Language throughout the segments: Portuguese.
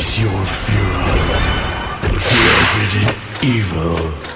Face your Führer. Resident Evil.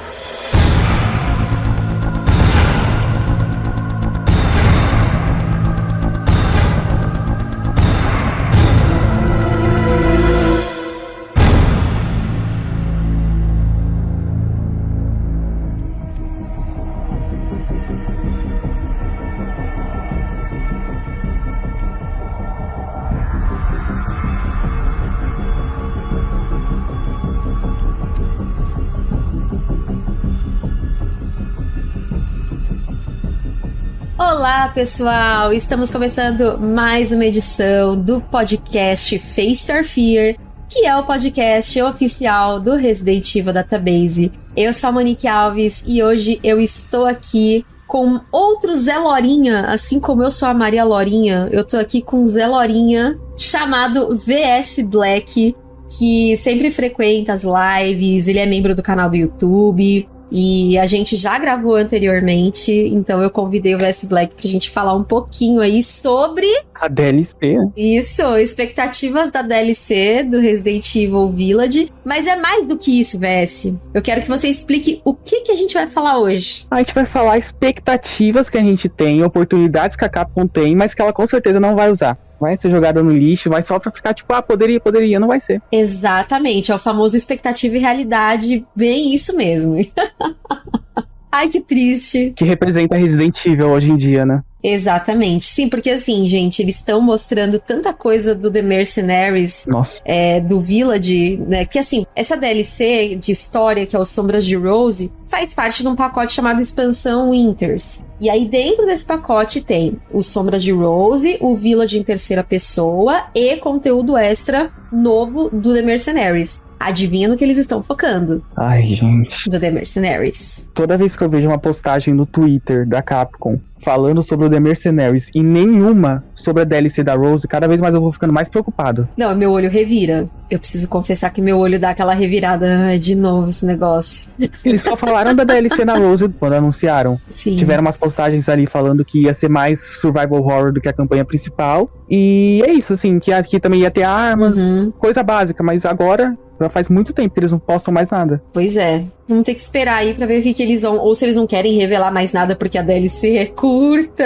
Olá, pessoal! Estamos começando mais uma edição do podcast Face Your Fear, que é o podcast oficial do Resident Evil Database. Eu sou a Monique Alves e hoje eu estou aqui com outro Zé Lorinha, assim como eu sou a Maria Lorinha, eu tô aqui com um Zé Lorinha chamado VS Black, que sempre frequenta as lives, ele é membro do canal do YouTube, e a gente já gravou anteriormente, então eu convidei o VS Black pra gente falar um pouquinho aí sobre. A DLC. Isso, expectativas da DLC do Resident Evil Village. Mas é mais do que isso, VS. Eu quero que você explique o que, que a gente vai falar hoje. A gente vai falar expectativas que a gente tem, oportunidades que a Capcom tem, mas que ela com certeza não vai usar vai ser jogada no lixo, vai só pra ficar tipo, ah, poderia, poderia, não vai ser. Exatamente, é o famoso expectativa e realidade, bem isso mesmo. Ai, que triste. Que representa Resident Evil hoje em dia, né? Exatamente. Sim, porque assim, gente, eles estão mostrando tanta coisa do The Mercenaries, é, do Village, né? Que assim, essa DLC de história, que é o Sombras de Rose, faz parte de um pacote chamado Expansão Winters. E aí, dentro desse pacote tem o Sombras de Rose, o Village em terceira pessoa e conteúdo extra novo do The Mercenaries. Adivinha no que eles estão focando? Ai, gente. Do The Mercenaries. Toda vez que eu vejo uma postagem no Twitter da Capcom falando sobre o The Mercenaries e nenhuma sobre a DLC da Rose, cada vez mais eu vou ficando mais preocupado. Não, meu olho revira. Eu preciso confessar que meu olho dá aquela revirada. De novo esse negócio. Eles só falaram da DLC na Rose quando anunciaram. Sim. Tiveram umas postagens ali falando que ia ser mais survival horror do que a campanha principal. E é isso, assim, que aqui também ia ter armas, uhum. coisa básica, mas agora já faz muito tempo que eles não postam mais nada. Pois é. Vamos ter que esperar aí pra ver o que, que eles vão. Ou se eles não querem revelar mais nada porque a DLC é curta.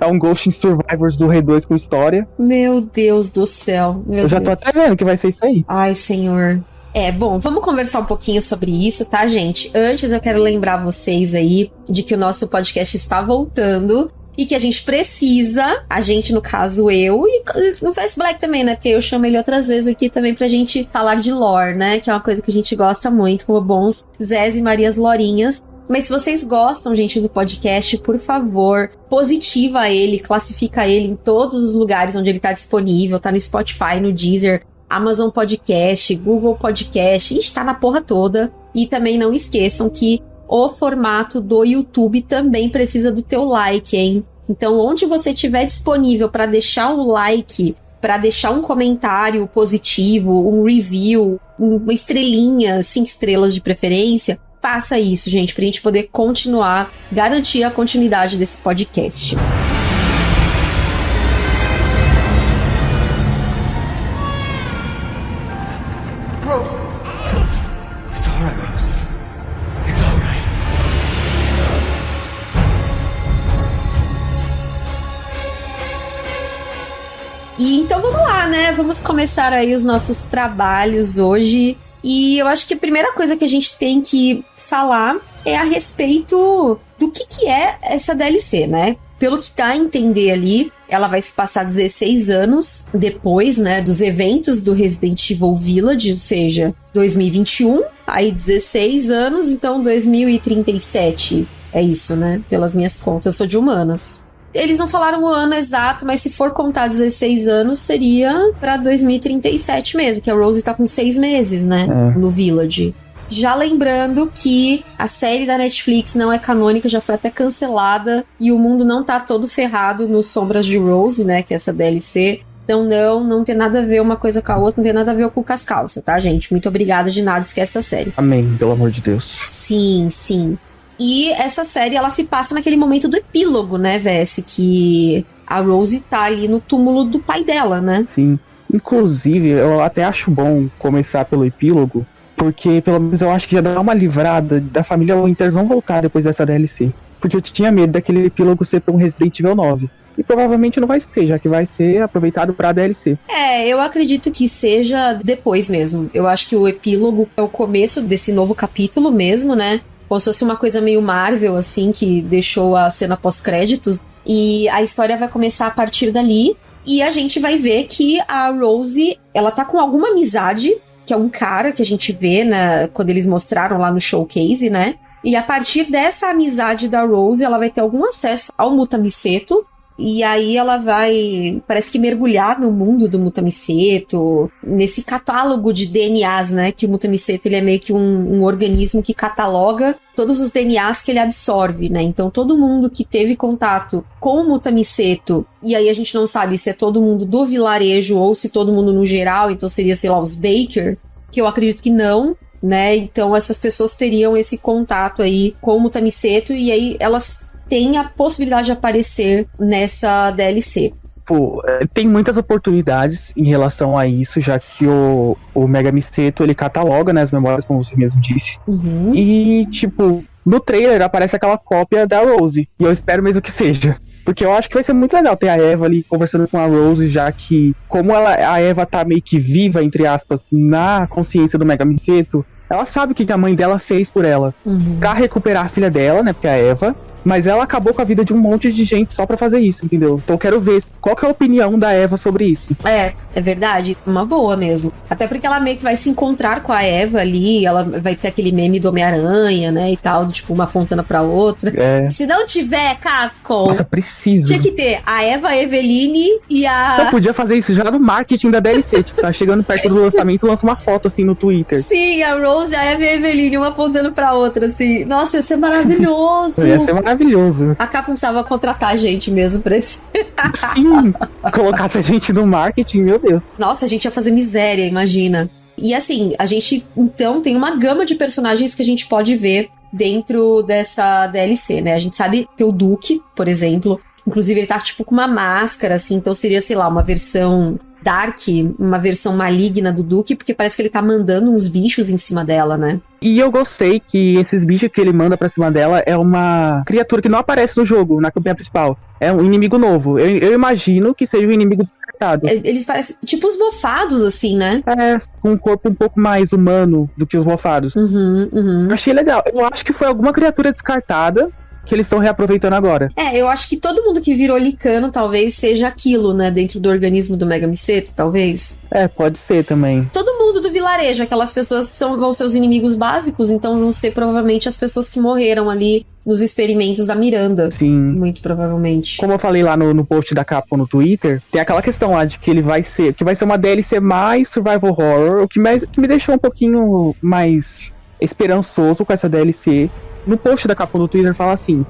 É um Ghost in Survivors do Rei 2 com história. Meu Deus do céu. Meu Eu já Deus. tô até vendo que vai ser isso aí. Ai, senhor. É, bom, vamos conversar um pouquinho sobre isso, tá, gente? Antes eu quero lembrar vocês aí de que o nosso podcast está voltando e que a gente precisa, a gente, no caso, eu, e no Face Black também, né? Porque eu chamo ele outras vezes aqui também pra gente falar de lore, né? Que é uma coisa que a gente gosta muito, como bons Zés e Marias Lorinhas. Mas se vocês gostam, gente, do podcast, por favor, positiva ele, classifica ele em todos os lugares onde ele tá disponível, tá no Spotify, no Deezer, Amazon Podcast, Google Podcast, está na porra toda. E também não esqueçam que o formato do YouTube também precisa do teu like, hein? Então, onde você tiver disponível para deixar o like, para deixar um comentário positivo, um review, uma estrelinha, cinco estrelas de preferência, faça isso, gente, para a gente poder continuar, garantir a continuidade desse podcast. E então vamos lá, né? Vamos começar aí os nossos trabalhos hoje. E eu acho que a primeira coisa que a gente tem que falar é a respeito do que, que é essa DLC, né? Pelo que dá a entender ali, ela vai se passar 16 anos depois, né, dos eventos do Resident Evil Village, ou seja, 2021, aí 16 anos, então 2037. É isso, né? Pelas minhas contas, eu sou de humanas. Eles não falaram o ano exato, mas se for contar 16 anos, seria pra 2037 mesmo, que a Rose tá com seis meses, né? É. No Village. Já lembrando que a série da Netflix não é canônica, já foi até cancelada e o mundo não tá todo ferrado no Sombras de Rose, né? Que é essa DLC. Então, não, não tem nada a ver uma coisa com a outra, não tem nada a ver com as calças, tá, gente? Muito obrigada de nada, esquece a série. Amém, pelo amor de Deus. Sim, sim. E essa série, ela se passa naquele momento do epílogo, né, VS? Que a Rose tá ali no túmulo do pai dela, né? Sim. Inclusive, eu até acho bom começar pelo epílogo, porque pelo menos eu acho que já dá uma livrada da família Winters não voltar depois dessa DLC. Porque eu tinha medo daquele epílogo ser pra um Resident Evil 9. E provavelmente não vai ser, já que vai ser aproveitado pra DLC. É, eu acredito que seja depois mesmo. Eu acho que o epílogo é o começo desse novo capítulo mesmo, né? Como se fosse uma coisa meio Marvel, assim, que deixou a cena pós-créditos. E a história vai começar a partir dali. E a gente vai ver que a Rose, ela tá com alguma amizade, que é um cara que a gente vê, né, quando eles mostraram lá no showcase, né? E a partir dessa amizade da Rose, ela vai ter algum acesso ao Mutamiseto, e aí ela vai, parece que mergulhar no mundo do Mutamiseto, nesse catálogo de DNAs, né? Que o Mutamiseto ele é meio que um, um, organismo que cataloga todos os DNAs que ele absorve, né? Então todo mundo que teve contato com o Mutamiseto, e aí a gente não sabe se é todo mundo do vilarejo ou se todo mundo no geral, então seria, sei lá, os Baker, que eu acredito que não, né? Então essas pessoas teriam esse contato aí com o Mutamiseto e aí elas tem a possibilidade de aparecer nessa DLC. Pô, é, tem muitas oportunidades em relação a isso, já que o, o Mega Miseto ele cataloga né, as memórias, como você mesmo disse. Uhum. E, tipo, no trailer aparece aquela cópia da Rose. E eu espero mesmo que seja. Porque eu acho que vai ser muito legal ter a Eva ali conversando com a Rose, já que, como ela, a Eva tá meio que viva, entre aspas, na consciência do Mega Miseto, ela sabe o que a mãe dela fez por ela. Uhum. Pra recuperar a filha dela, né? Porque é a Eva. Mas ela acabou com a vida de um monte de gente só para fazer isso, entendeu? Então eu quero ver qual que é a opinião da Eva sobre isso. É, é verdade. Uma boa mesmo. Até porque ela meio que vai se encontrar com a Eva ali, ela vai ter aquele meme do Homem-Aranha, né? E tal, tipo, uma apontando pra outra. É. Se não tiver, Capcom. Nossa, precisa. Tinha que ter a Eva a Eveline e a. Eu podia fazer isso já no marketing da DLC. tipo, tá chegando perto do lançamento, lança uma foto assim no Twitter. Sim, a Rose, a Eva e a Eveline, uma apontando pra outra, assim. Nossa, ia ser maravilhoso. ia ser maravilhoso maravilhoso. A Capcom precisava contratar a gente mesmo pra esse. Sim, colocasse a gente no marketing, meu Deus. Nossa, a gente ia fazer miséria, imagina. E assim, a gente então tem uma gama de personagens que a gente pode ver dentro dessa DLC, né? A gente sabe que o Duke, por exemplo, inclusive ele tá tipo com uma máscara, assim, então seria, sei lá, uma versão Dark, uma versão maligna do Duke, porque parece que ele tá mandando uns bichos em cima dela, né? E eu gostei que esses bichos que ele manda pra cima dela é uma criatura que não aparece no jogo, na campanha principal. É um inimigo novo. Eu, eu imagino que seja um inimigo descartado. É, eles parecem tipo os mofados, assim, né? É, com um corpo um pouco mais humano do que os mofados. Uhum, uhum. Achei legal. Eu acho que foi alguma criatura descartada que eles estão reaproveitando agora. É, eu acho que todo mundo que virou licano talvez seja aquilo, né? Dentro do organismo do Mega Miseto, talvez. É, pode ser também. Todo mundo do vilarejo, aquelas pessoas são, vão ser os inimigos básicos, então vão ser provavelmente as pessoas que morreram ali nos experimentos da Miranda. Sim. Muito provavelmente. Como eu falei lá no, no post da Capcom no Twitter, tem aquela questão lá de que ele vai ser. que vai ser uma DLC mais survival horror, o que, mais, que me deixou um pouquinho mais esperançoso com essa DLC no post da capa do Twitter fala assim: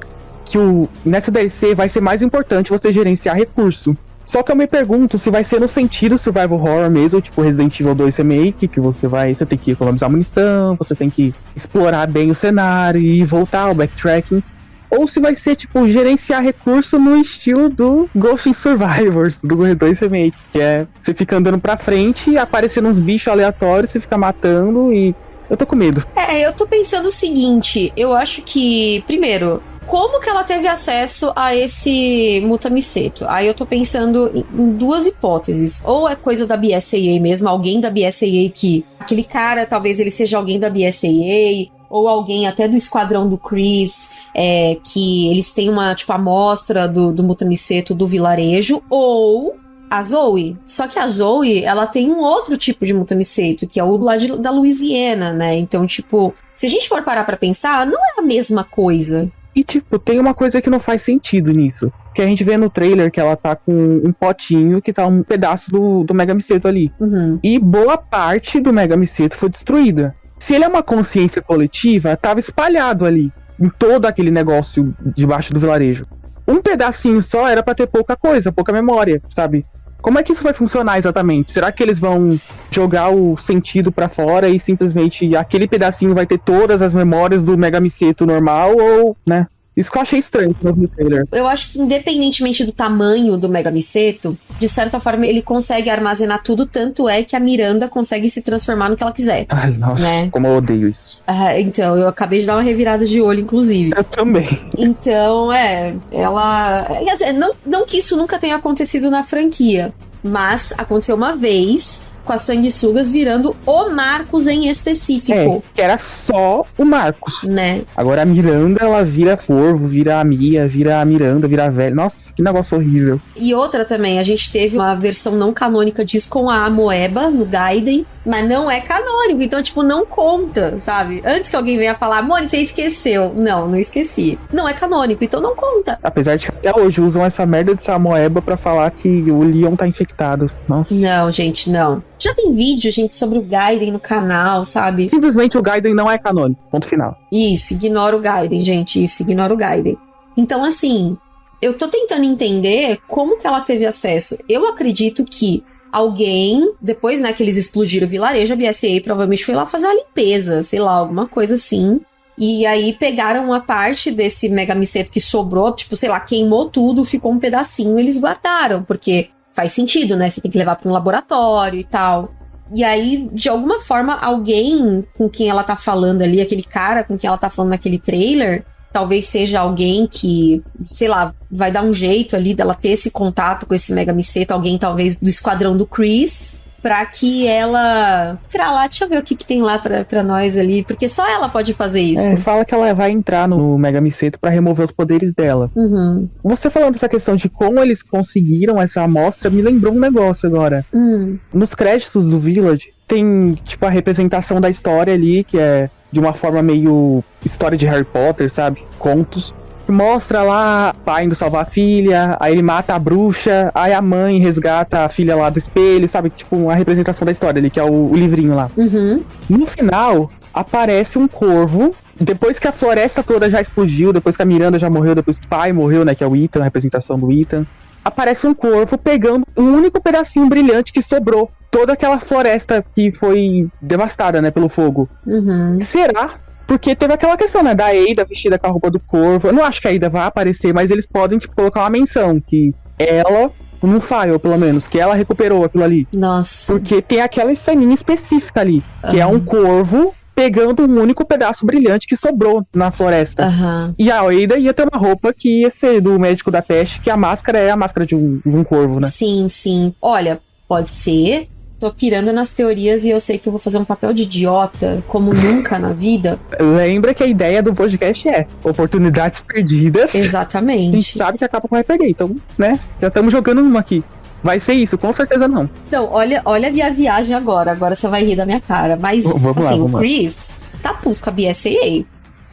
que o, nessa DLC vai ser mais importante você gerenciar recurso. Só que eu me pergunto se vai ser no sentido survival horror mesmo, tipo Resident Evil 2 Remake, que você vai, você tem que economizar munição, você tem que explorar bem o cenário e voltar ao backtracking, ou se vai ser tipo gerenciar recurso no estilo do Ghost Survivors, do 2 Remake, que é você fica andando pra frente, aparecendo uns bichos aleatórios, você fica matando e eu tô com medo. É, eu tô pensando o seguinte: eu acho que, primeiro, como que ela teve acesso a esse Mutamiseto? Aí eu tô pensando em duas hipóteses. Ou é coisa da BSAA mesmo, alguém da BSAA que. Aquele cara, talvez ele seja alguém da BSAA, ou alguém até do esquadrão do Chris, é, que eles têm uma, tipo, amostra do, do Mutamiseto do vilarejo, ou a Zoe. Só que a Zoe, ela tem um outro tipo de mutamiceto, que é o lá de, da Louisiana, né? Então, tipo, se a gente for parar pra pensar, não é a mesma coisa. E, tipo, tem uma coisa que não faz sentido nisso. Que a gente vê no trailer que ela tá com um potinho que tá um pedaço do, do Mega Miceto ali. Uhum. E boa parte do Mega Miceto foi destruída. Se ele é uma consciência coletiva, tava espalhado ali. Em todo aquele negócio debaixo do vilarejo. Um pedacinho só era para ter pouca coisa, pouca memória, sabe? Como é que isso vai funcionar exatamente? Será que eles vão jogar o sentido para fora e simplesmente aquele pedacinho vai ter todas as memórias do Mega Miseto normal ou, né? Isso que eu achei estranho no trailer. Eu acho que independentemente do tamanho do Mega Miseto, de certa forma ele consegue armazenar tudo, tanto é que a Miranda consegue se transformar no que ela quiser. Ai, nossa, Né? como eu odeio isso. Ah, então, eu acabei de dar uma revirada de olho, inclusive. Eu também. Então, é, ela. quer dizer, Não, não que isso nunca tenha acontecido na franquia, mas aconteceu uma vez com as sanguessugas virando o Marcos em É, específico, que era só o Marcos. né? Agora a Miranda, ela vira Corvo, vira a Mia, vira a Miranda, vira a velha. Nossa, que negócio horrível. E outra também, a gente teve uma versão não canônica disso com a Amoeba no Gaiden, mas não é canônico, então, tipo, não conta, sabe? Antes que alguém venha falar, Moni, você esqueceu. Não, não esqueci. Não é canônico, então não conta. Apesar de que até hoje usam essa merda de Samoeba pra falar que o Leon tá infectado. Nossa. Não, gente, não. Já tem vídeo, gente, sobre o Gaiden no canal, sabe? Simplesmente o Gaiden não é canônico. Ponto final. Isso, ignora o Gaiden, gente. Isso, ignora o Gaiden. Então, assim, eu tô tentando entender como que ela teve acesso. Eu acredito que alguém, depois, né, que eles explodiram o vilarejo, a BSA provavelmente foi lá fazer a limpeza, sei lá, alguma coisa assim. E aí pegaram uma parte desse mega miceto que sobrou, tipo, sei lá, queimou tudo, ficou um pedacinho, eles guardaram, porque faz sentido, né? Você tem que levar para um laboratório e tal. E aí, de alguma forma, alguém com quem ela tá falando ali, aquele cara com quem ela tá falando naquele trailer, talvez seja alguém que, sei lá, vai dar um jeito ali dela ter esse contato com esse mega miceto, alguém talvez do esquadrão do Chris, pra que ela. Pra lá, deixa eu ver o que, que tem lá pra, pra nós ali, porque só ela pode fazer isso. É, fala que ela vai entrar no Mega Miceto pra remover os poderes dela. Uhum. Você falando dessa questão de como eles conseguiram essa amostra, me lembrou um negócio agora. Hum. Nos créditos do Village, tem, tipo, a representação da história ali, que é de uma forma meio história de Harry Potter, sabe? Contos. Mostra lá pai indo salvar a filha, aí ele mata a bruxa, aí a mãe resgata a filha lá do espelho, sabe? Tipo, uma representação da história ali, que é o, o livrinho lá. Uhum. No final, aparece um corvo. Depois que a floresta toda já explodiu, depois que a Miranda já morreu, depois que o pai morreu, né? Que é o Ethan, a representação do Ethan. Aparece um corvo pegando um único pedacinho brilhante que sobrou. Toda aquela floresta que foi devastada, né, pelo fogo. Uhum. Será? Porque teve aquela questão, né, da Ada vestida com a roupa do corvo. Eu não acho que a Ada vai aparecer, mas eles podem, tipo, colocar uma menção que ela, num file, pelo menos, que ela recuperou aquilo ali. Nossa. Porque tem aquela ceninha específica ali, que é um corvo pegando um único pedaço brilhante que sobrou na floresta. Aham. E a Ada ia ter uma roupa que ia ser do médico da peste, que a máscara é a máscara de um, de um corvo, né? Sim, sim. Olha, pode ser. Tô pirando nas teorias e eu sei que eu vou fazer um papel de idiota, como nunca na vida. Lembra que a ideia do podcast é oportunidades perdidas. A gente Exatamente. sabe que a capa vai perder, então, né? Já estamos jogando uma aqui. Vai ser isso? Com certeza não. Então, olha, olha a minha viagem agora. Agora você vai rir da minha cara. Mas, V- vamos lá, assim, vamos o lá. Chris tá puto com a BSAA.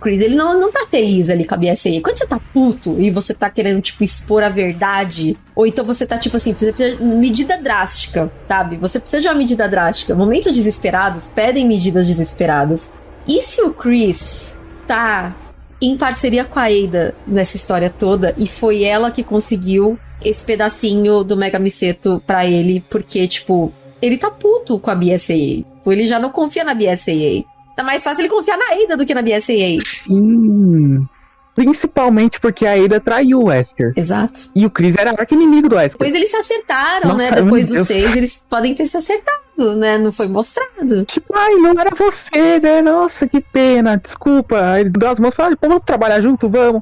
Chris, ele não, não tá feliz ali com a BSAA. Quando você tá puto e você tá querendo, tipo, expor a verdade, ou então você tá, tipo assim, precisa de medida drástica, sabe? Você precisa de uma medida drástica. Momentos desesperados pedem medidas desesperadas. E se o Chris tá em parceria com a Ada nessa história toda e foi ela que conseguiu esse pedacinho do Mega Miseto pra ele, porque, tipo, ele tá puto com a BSAA. Ele já não confia na BSAA. Tá mais fácil ele confiar na Ada do que na BSAA. Sim. Principalmente porque a Ada traiu o Wesker. Exato. E o Chris era arqui-inimigo do Wesker. Depois eles se acertaram, Nossa, né? Depois Deus. seis, eles podem ter se acertado, né? Não foi mostrado. Tipo, ai, não era você, né? Nossa, que pena, desculpa. Aí as mãos e falou, "Ah, vamos trabalhar junto, vamos.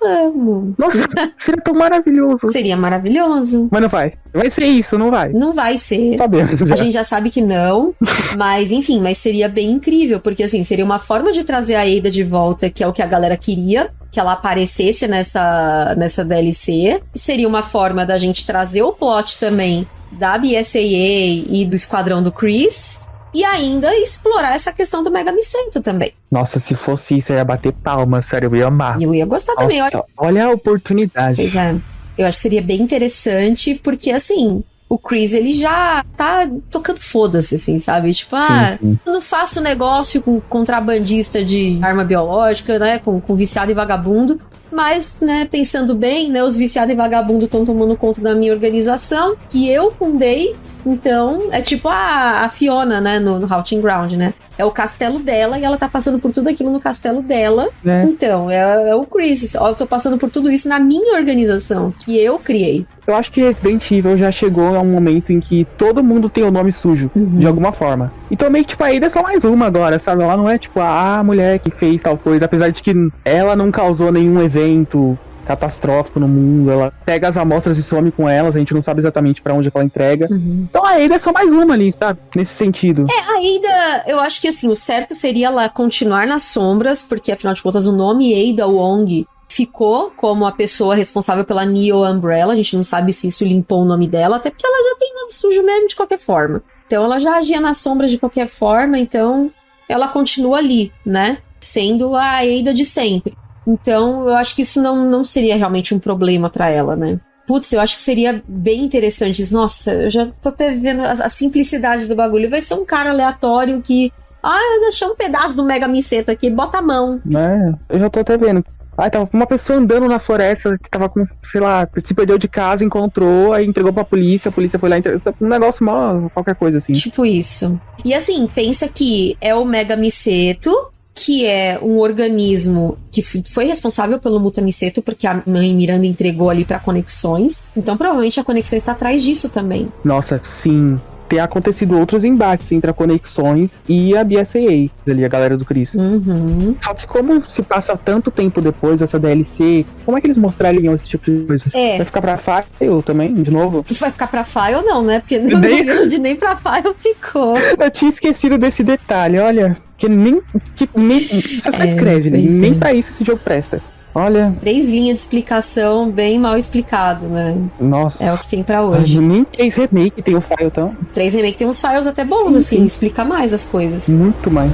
Vamos. Nossa, seria tão maravilhoso. Seria maravilhoso. Mas não vai. Vai ser isso, não vai. Não vai ser. Sabemos já. A gente já sabe que não, mas enfim, mas seria bem incrível, porque assim, seria uma forma de trazer a Ada de volta, que é o que a galera queria, que ela aparecesse nessa, nessa DLC. Seria uma forma da gente trazer o plot também da BSAA e do esquadrão do Chris. E ainda explorar essa questão do Mega Micento também. Nossa, se fosse isso, eu ia bater palma, sério, eu ia amar. E eu ia gostar também. olha- Nossa, olha a oportunidade. Pois é. Eu acho que seria bem interessante, porque assim, o Chris ele já tá tocando foda-se, assim, sabe? Tipo, ah, Sim, sim. eu não faço negócio com contrabandista de arma biológica, né? Com, com viciado e vagabundo. Mas, né, pensando bem, né, os viciados e vagabundo estão tomando conta da minha organização, que eu fundei. Então, é tipo a, a Fiona, né, no, no Ground, né? É o castelo dela e ela tá passando por tudo aquilo no castelo dela. É. Então, é, é o Chris. Ó, eu tô passando por tudo isso na minha organização, que eu criei. Eu acho que Resident Evil já chegou a um momento em que todo mundo tem o nome sujo, Uhum. de alguma forma. Então meio que, tipo, a Ada é só mais uma agora, sabe? Ela não é, tipo, a mulher que fez tal coisa, apesar de que ela não causou nenhum evento catastrófico no mundo, ela pega as amostras e some com elas, a gente não sabe exatamente pra onde que ela entrega. Então a Ada é só mais uma ali, sabe? Nesse sentido. É, a Ada, eu acho que assim, o certo seria ela continuar nas sombras, porque afinal de contas o nome Ada Wong ficou como a pessoa responsável pela Neo Umbrella. A gente não sabe se isso limpou o nome dela, até porque ela já tem nome sujo mesmo de qualquer forma. Então ela já agia nas sombras de qualquer forma, então ela continua ali, né? Sendo a Ada de sempre. Então eu acho que isso não, não seria realmente um problema pra ela, né? Putz, eu acho que seria bem interessante. Nossa, eu já tô até vendo a, a simplicidade do bagulho. Vai ser um cara aleatório que. Ah, eu deixei um pedaço do Mega Miceta aqui, bota a mão. né? Eu já tô até vendo. Aí tava uma pessoa andando na floresta que tava com, sei lá, se perdeu de casa, encontrou, aí entregou pra polícia, a polícia foi lá e entregou. Um negócio mal, qualquer coisa assim. Tipo isso. E assim, pensa que é o Mega Miceto, que é um organismo que foi responsável pelo Mutamiceto, porque a mãe Miranda entregou ali pra conexões. Então provavelmente a conexões tá atrás disso também. Nossa, sim. Tem acontecido outros embates entre a Conexões e a BSAA, ali, a galera do Chris. Uhum. Só que como se passa tanto tempo depois dessa DLC, como é que eles mostrariam esse tipo de coisa? É. Vai ficar pra File também, de novo? Vai ficar pra file não, né? Porque no Nem- Guild nem pra file ficou. Eu tinha esquecido desse detalhe, olha. Que nem. Que nem você só É, escreve, né? Nem é. pra isso esse jogo presta. Olha, Três linhas de explicação bem mal explicado, né? nossa. É o que tem pra Ai, hoje. nem três remake tem o file, então. Três remake tem uns files até bons, Sim, assim, sim. explica mais as coisas. Muito mais.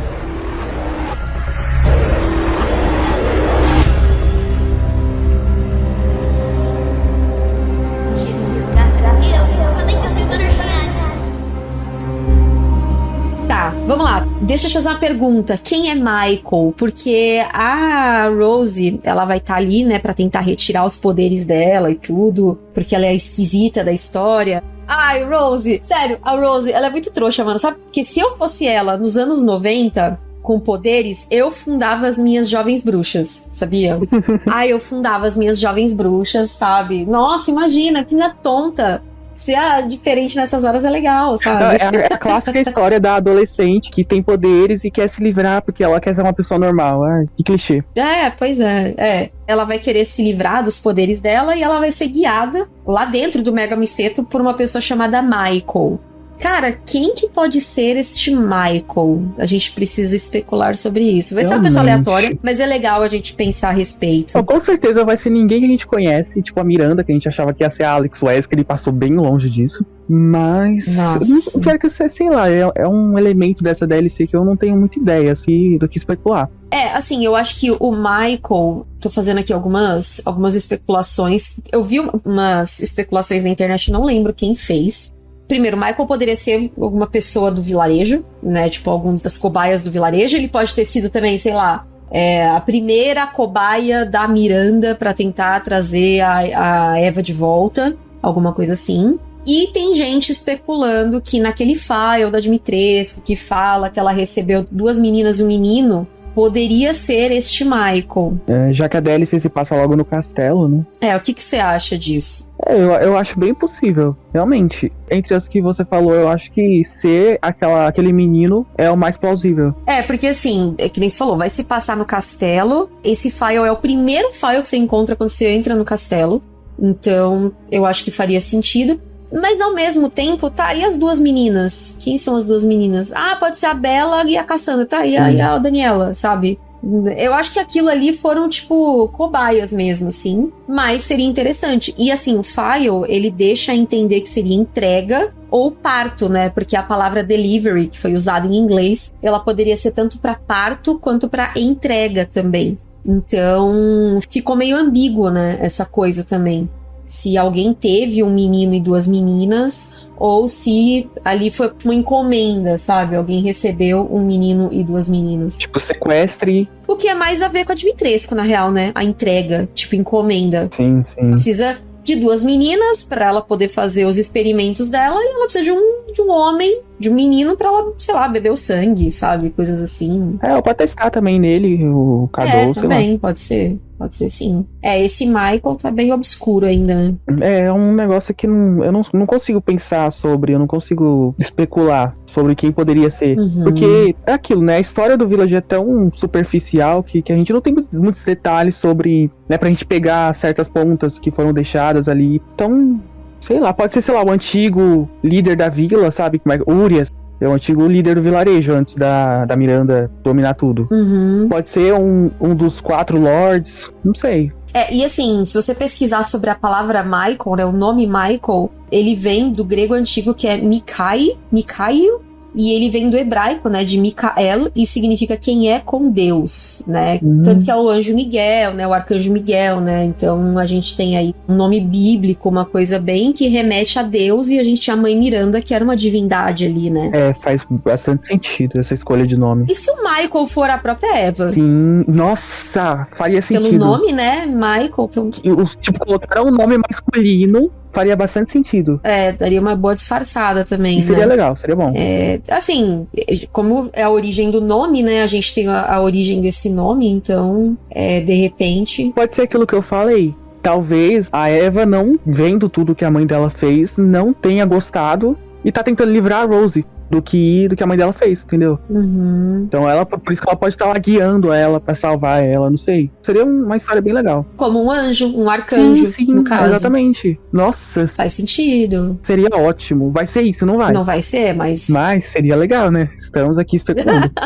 Deixa eu te fazer uma pergunta. Quem é Michael? Porque a Rose, ela vai estar ali, né, pra tentar retirar os poderes dela e tudo, porque ela é a esquisita da história. Ai, Rose, sério, a Rose, ela é muito trouxa, mano. Sabe? Porque se eu fosse ela nos anos 90, com poderes, eu fundava as minhas jovens bruxas, sabia? Ai, eu fundava as minhas jovens bruxas, sabe? Nossa, imagina, que minha tonta. Ser a diferente nessas horas é legal, sabe? É a, é a clássica história da adolescente que tem poderes e quer se livrar porque ela quer ser uma pessoa normal. Ai, que clichê. É, pois é, é. Ela vai querer se livrar dos poderes dela e ela vai ser guiada lá dentro do Mega Miceto por uma pessoa chamada Michael. Cara, quem que pode ser este Michael? A gente precisa especular sobre isso. Vai ser uma pessoa Realmente. aleatória, mas é legal a gente pensar a respeito. Então, com certeza vai ser ninguém que a gente conhece, tipo a Miranda, que a gente achava que ia ser a Alex que ele passou bem longe disso. Mas. Nossa. Não quero que você, sei lá, é, é um elemento dessa DLC que eu não tenho muita ideia assim, do que especular. É, assim, eu acho que o Michael. Tô fazendo aqui algumas, algumas especulações. Eu vi umas especulações na internet, não lembro quem fez. Primeiro, Michael poderia ser alguma pessoa do vilarejo, né? Tipo, algumas das cobaias do vilarejo. Ele pode ter sido também, sei lá, é, a primeira cobaia da Miranda pra tentar trazer a, a Eva de volta. Alguma coisa assim. E tem gente especulando que naquele file da Dimitrescu, que fala que ela recebeu duas meninas e um menino, poderia ser este Michael. É, já que a DLC se passa logo no castelo, né? É, o que que você acha disso? É, eu, eu acho bem possível, realmente. Entre as que você falou, eu acho que ser aquela, aquele menino é o mais plausível. É, porque assim, é que nem você falou, vai se passar no castelo. Esse file é o primeiro file que você encontra quando você entra no castelo. Então, eu acho que faria sentido. Mas ao mesmo tempo, tá, e as duas meninas? Quem são as duas meninas? Ah, pode ser a Bela e a Cassandra, tá? E a, e a Daniela, sabe? Eu acho que aquilo ali foram, tipo, cobaias mesmo, assim. Mas seria interessante. E assim, o file, ele deixa entender que seria entrega ou parto, né? Porque a palavra delivery, que foi usada em inglês, ela poderia ser tanto para parto quanto para entrega também. Então, ficou meio ambíguo, né? Essa coisa também. Se alguém teve um menino e duas meninas, ou se ali foi uma encomenda, sabe? Alguém recebeu um menino e duas meninas. Tipo, sequestre. O que é mais a ver com a Dimitrescu, na real, né? A entrega, tipo, encomenda. Sim, sim. Precisa de duas meninas para ela poder fazer os experimentos dela e ela precisa de um, de um homem, de um menino para ela, sei lá, beber o sangue, sabe? Coisas assim. É, pode testar também nele, o É, Cadou, sei lá. também, pode ser. Pode ser sim. É, esse Michael tá bem obscuro ainda, né? É um negócio que não, eu não, não consigo pensar sobre, eu não consigo especular sobre quem poderia ser. Uhum. Porque é aquilo, né? A história do Village é tão superficial que, que a gente não tem muitos detalhes sobre, né, pra gente pegar certas pontas que foram deixadas ali. Então, sei lá, pode ser, sei lá, o antigo líder da vila, sabe? Como é que- Urias. É o antigo líder do vilarejo antes da, da Miranda dominar tudo. Uhum. Pode ser um, um dos quatro lords, não sei. É, e assim, se você pesquisar sobre a palavra Michael, né, o nome Michael, ele vem do grego antigo que é Mikai, Mikaio, e ele vem do hebraico, né, de Mikael, e significa quem é com Deus, né? Hum. Tanto que é o anjo Miguel, né, o arcanjo Miguel, né? Então a gente tem aí um nome bíblico, uma coisa bem que remete a Deus, e a gente tinha a mãe Miranda, que era uma divindade ali, né? É, faz bastante sentido essa escolha de nome. E se o Michael for a própria Eva? Sim, nossa, faria Pelo sentido. nome, né, Michael, que é um E os- tipo, colocar um nome masculino faria bastante sentido. É, daria uma boa disfarçada também, E seria né? legal, seria bom. É, assim, como é a origem do nome, né? A gente tem a, a origem desse nome, então, é, de repente. Pode ser aquilo que eu falei. Talvez a Eva, não vendo tudo que a mãe dela fez, não tenha gostado e tá tentando livrar a Rose do que, do que a mãe dela fez, entendeu? Uhum. Então ela, por isso que ela pode estar lá guiando ela pra salvar ela, não sei. Seria uma história bem legal. Como um anjo, um arcanjo, sim, sim, no caso. exatamente. Nossa, Faz sentido. seria ótimo. Vai ser isso, não vai? Não vai ser, mas. Mas seria legal, né? Estamos aqui especulando.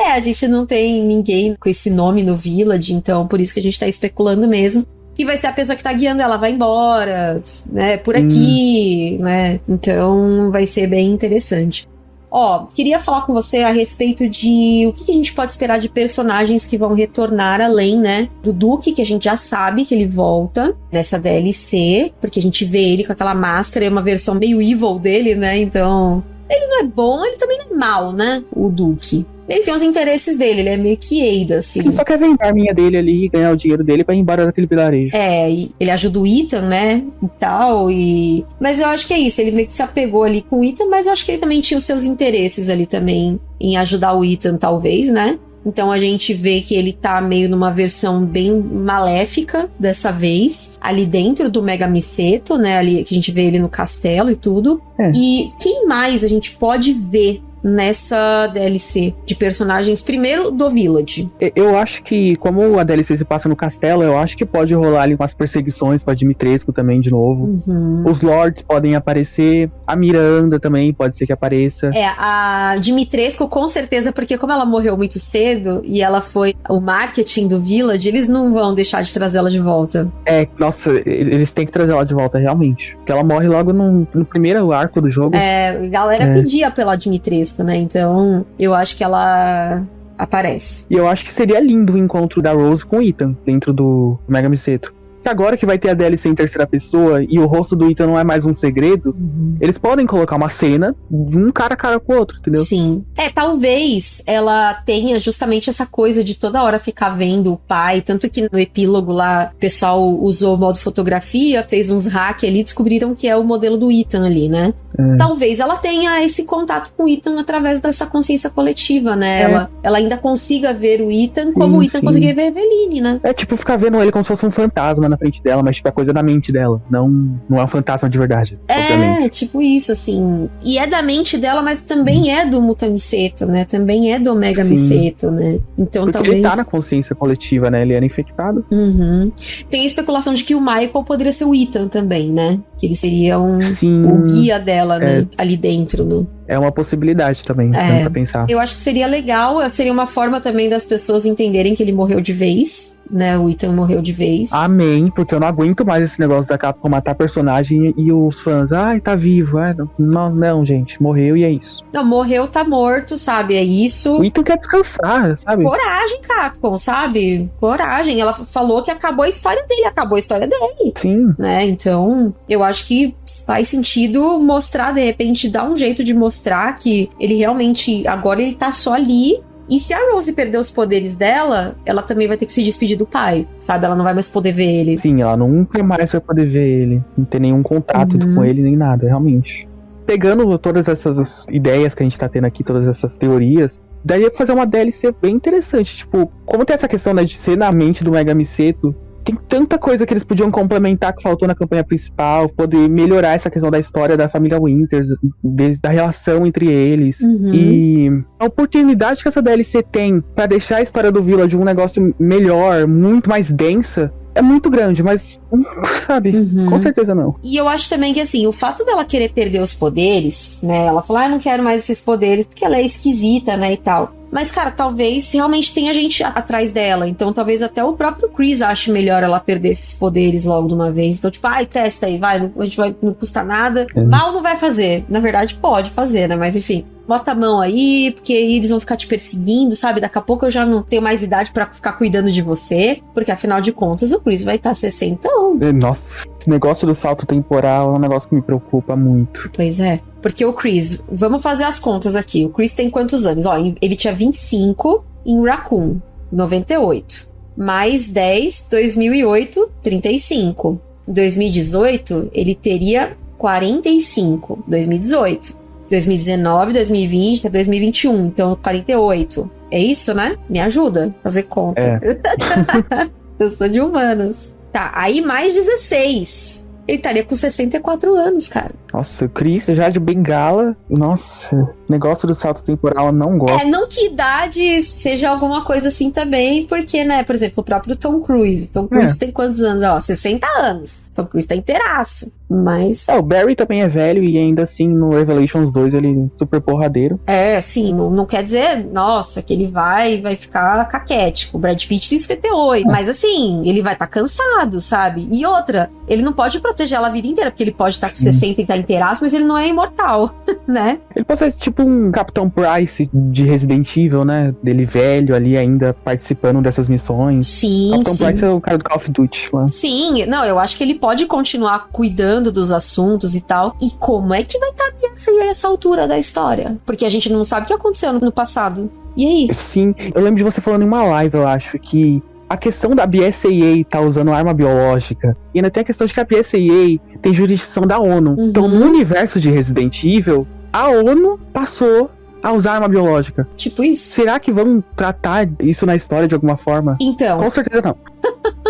É, a gente não tem ninguém com esse nome no Village, então por isso que a gente tá especulando mesmo. E vai ser a pessoa que tá guiando ela, vai embora, né? Por aqui, né? Então vai ser bem interessante. Ó, queria falar com você a respeito de o que que a gente pode esperar de personagens que vão retornar além, né? Do Duke, que a gente já sabe que ele volta nessa DLC, porque a gente vê ele com aquela máscara, é uma versão meio evil dele, né? Então, ele não é bom, ele também não é mal, né? O Duke. Ele tem os interesses dele, ele é meio que Eida, assim. Ele só quer vender a arminha dele ali e ganhar o dinheiro dele pra ir embora daquele vilarejo. É, e ele ajuda o Ethan, né? E tal, e. Mas eu acho que é isso, ele meio que se apegou ali com o Ethan, mas eu acho que ele também tinha os seus interesses ali também em ajudar o Ethan, talvez, né? Então a gente vê que ele tá meio numa versão bem maléfica dessa vez, ali dentro do Mega Miseto, né? Ali que a gente vê ele no castelo e tudo. É. E quem mais a gente pode ver nessa DLC de personagens, primeiro do Village? Eu acho que, como a DLC se passa no castelo, eu acho que pode rolar ali umas perseguições pra Dimitrescu também de novo. Uhum. Os Lords podem aparecer, a Miranda também pode ser que apareça. É, a Dimitrescu com certeza, porque como ela morreu muito cedo e ela foi o marketing do Village, eles não vão deixar de trazê-la de volta. É, nossa, eles têm que trazer ela de volta realmente. Porque ela morre logo no, no primeiro arco do jogo. É, a galera É. pedia pela Dimitrescu, né? Então, eu acho que ela aparece. E eu acho que seria lindo o encontro da Rose com o Ethan dentro do Mega Miseto. Que agora que vai ter a DLC em terceira pessoa e o rosto do Ethan não é mais um segredo, eles podem colocar uma cena de um cara a cara com o outro, entendeu? Sim. É, talvez ela tenha justamente essa coisa de toda hora ficar vendo o pai. Tanto que no epílogo lá, o pessoal usou o modo fotografia, fez uns hack ali, descobriram que é o modelo do Ethan ali, né? É. Talvez ela tenha esse contato com o Ethan através dessa consciência coletiva, né? É. Ela, ela ainda consiga ver o Ethan como Sim, o Ethan sim. conseguia ver a Eveline, né? É tipo ficar vendo ele como se fosse um fantasma na frente dela, mas tipo é coisa da mente dela. Não, não é um fantasma de verdade, obviamente. É, tipo isso, assim. E é da mente dela, mas também é do Mutamiseto, né? Também é do Omega Sim. Miseto, né? Então Porque talvez. ele tá na consciência coletiva, né? Ele era infectado. Uhum. Tem a especulação de que o Michael poderia ser o Ethan também, né? Que ele seria um, Sim, o guia dela, né? Ali dentro, né? É uma possibilidade também, É. pra pensar. Eu acho que seria legal, seria uma forma também das pessoas entenderem que ele morreu de vez, né? O Ethan morreu de vez. Amém, porque eu não aguento mais esse negócio da Capcom matar personagem e os fãs, ai, tá vivo. Não, não, não, gente, morreu e é isso. Não, morreu, tá morto, sabe? É isso. O Ethan quer descansar, sabe? Coragem, Capcom, sabe? Coragem. Ela falou que acabou a história dele, acabou a história dele, Sim, né? Então, eu acho que faz sentido mostrar, de repente, dar um jeito de mostrar que ele realmente, agora ele tá só ali E se a Rose perder os poderes dela, ela também vai ter que se despedir do pai, sabe? Ela não vai mais poder ver ele. Sim, ela nunca mais vai poder ver ele. Não ter nenhum contato Uhum. com ele nem nada, realmente. Pegando todas essas ideias que a gente tá tendo aqui, todas essas teorias, daria pra fazer uma DLC bem interessante. Tipo, como tem essa questão né, de ser na mente do Mega Miseto, tem tanta coisa que eles podiam complementar que faltou na campanha principal, poder melhorar essa questão da história da família Winters, desde a relação entre eles. Uhum. E a oportunidade que essa DLC tem pra deixar a história do Village um negócio melhor, muito mais densa, é muito grande, mas, sabe, Uhum. com certeza não. E eu acho também que, assim, o fato dela querer perder os poderes, né? Ela falou, ah, eu não quero mais esses poderes porque ela é esquisita, né? E tal. Mas, cara, talvez realmente tenha gente atrás dela. Então, talvez até o próprio Chris ache melhor ela perder esses poderes logo de uma vez. Então, tipo, ai, testa aí, vai, não- a gente vai, não custa nada. É. Mal não vai fazer. Na verdade, pode fazer, né? Mas enfim. Bota a mão aí, porque aí eles vão ficar te perseguindo, sabe? Daqui a pouco eu já não tenho mais idade pra ficar cuidando de você. Porque afinal de contas, o Chris vai estar 60 É, Nossa, esse negócio do salto temporal é um negócio que me preocupa muito. Pois é. Porque o Chris, vamos fazer as contas aqui. O Chris tem quantos anos? Ó, ele tinha 25 em Raccoon, 98. Mais 10, 2008, 35. Em 2018, ele teria 45. 2018. 2019, 2020, até 2021. Então, 48. É isso, né? Me ajuda a fazer conta. É. Eu sou de humanas. Tá, aí mais 16. Ele estaria com 64 anos, cara. Nossa, o Chris já de bengala. Nossa, negócio do salto temporal eu não gosto. É, não que idade seja alguma coisa assim também, porque, né, por exemplo, o próprio Tom Cruise. Tom Cruise É. tem quantos anos? Ó, 60 anos. Tom Cruise tá inteiraço. Mas, É, o Barry também é velho e ainda assim no Revelations 2 ele é super porradeiro. é, assim, não, não quer dizer, nossa, que ele vai vai ficar caquético. O Brad Pitt tem 58. Mas, assim, ele vai estar cansado, sabe? E outra, ele não pode proteger ela a vida inteira, porque ele pode estar com Sim. 60 e estar inteiraço, mas ele não é imortal, né? Ele pode ser tipo um Capitão Price de Resident Evil, né? Dele velho ali ainda participando dessas missões. Sim, Capitão sim. Price é o cara do Call of Duty lá. Sim, não, eu acho que ele pode continuar cuidando dos assuntos e tal. E como é que vai estar essa, essa altura da história? Porque a gente não sabe o que aconteceu no, no passado. E aí? Sim, eu lembro de você falando em uma live, eu acho, que a questão da BSAA tá usando arma biológica, e ainda tem a questão de que a BSAA tem jurisdição da ONU. Uhum. Então, no universo de Resident Evil, a ONU passou a usar arma biológica. Tipo isso? Será que vão tratar isso na história de alguma forma? Então, Com certeza não.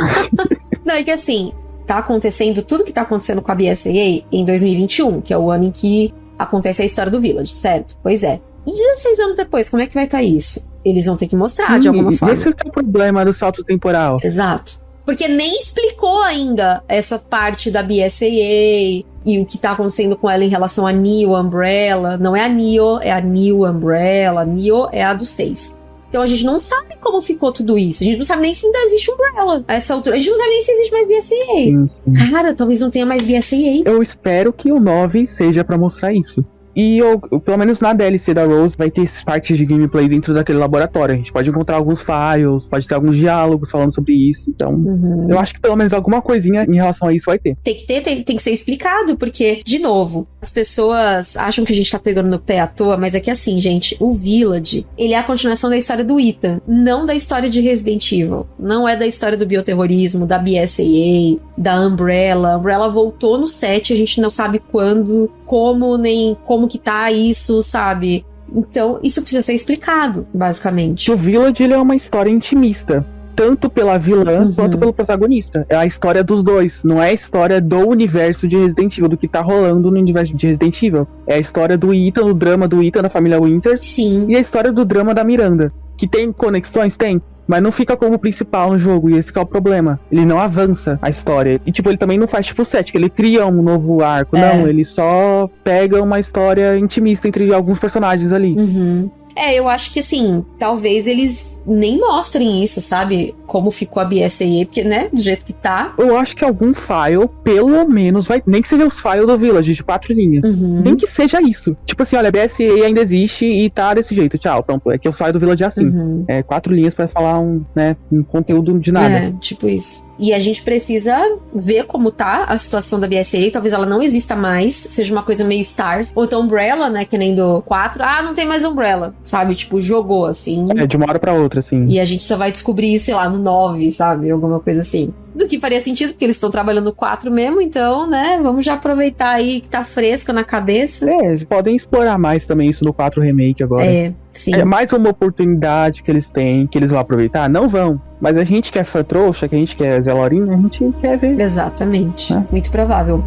não, é que assim, tá acontecendo tudo que tá acontecendo com a BSAA em 2021, que é o ano em que acontece a história do Village, certo? Pois é. E 16 anos depois, como é que vai estar isso? Eles vão ter que mostrar de Sim, alguma e forma. Esse é o problema do salto temporal. Exato. Porque nem explicou ainda essa parte da BSAA e o que tá acontecendo com ela em relação a Neo Umbrella. Não é a Neo, é a New Umbrella. Neo é a do 6. Então a gente não sabe como ficou tudo isso. A gente não sabe nem se ainda existe Umbrella a essa altura. A gente não sabe nem se existe mais BSAA. Sim, sim. Cara, talvez não tenha mais BSAA. Eu espero que o 9 seja pra mostrar isso. E eu, pelo menos na DLC da Rose vai ter esses partes de gameplay dentro daquele laboratório. A gente pode encontrar alguns files, pode ter alguns diálogos falando sobre isso. Então, Uhum. eu acho que pelo menos alguma coisinha em relação a isso vai ter. Tem que ter, tem, tem que ser explicado, porque, de novo, as pessoas acham que a gente tá pegando no pé à toa, mas é que assim, gente, o Village, ele é a continuação da história do Ethan, não da história de Resident Evil. Não é da história do bioterrorismo, da BSAA, da Umbrella. A Umbrella voltou no set, a gente não sabe quando, como, nem como que tá isso, sabe? Então, isso precisa ser explicado, basicamente. O Village ele é uma história intimista. Tanto pela vilã Uhum. quanto pelo protagonista. É a história dos dois. Não é a história do universo de Resident Evil, do que tá rolando no universo de Resident Evil. É a história do Ethan, o drama do Ethan da família Winters. Sim. E a história do drama da Miranda. Que tem conexões? Tem. Mas não fica como principal no jogo, e esse que é o problema. Ele não avança a história. E, tipo, ele também não faz tipo o 7, que ele cria um novo arco. É. Não, ele só pega uma história intimista entre alguns personagens ali. Uhum. É, eu acho que assim, talvez eles nem mostrem isso, sabe? Como ficou a BSAA, porque, né, do jeito que tá. Eu acho que algum file, pelo menos, vai. Nem que seja os files do Village de quatro linhas. Uhum. Nem que seja isso. Tipo assim, olha, a BSA ainda existe e tá desse jeito. Tchau, pronto. É que o file do Village assim. Uhum. É quatro linhas pra falar um, né, um conteúdo de nada. É, tipo isso. E a gente precisa ver como tá a situação da BSA. Talvez ela não exista mais, seja uma coisa meio Stars. Ou então Umbrella, né? Que nem do 4. Ah, não tem mais Umbrella, sabe? Tipo, jogou assim. É, de uma hora pra outra, assim. E a gente só vai descobrir, sei lá, no 9, sabe? Alguma coisa assim. Do que faria sentido, porque eles estão trabalhando 4 mesmo, então, né? Vamos já aproveitar aí que tá fresco na cabeça. É, eles podem explorar mais também isso no 4 Remake agora. É, sim. É mais uma oportunidade que eles têm, que eles vão aproveitar? Não vão. Mas a gente que é fã trouxa, que a gente quer Zé Lorinho, a gente quer ver. Exatamente. É. Muito provável.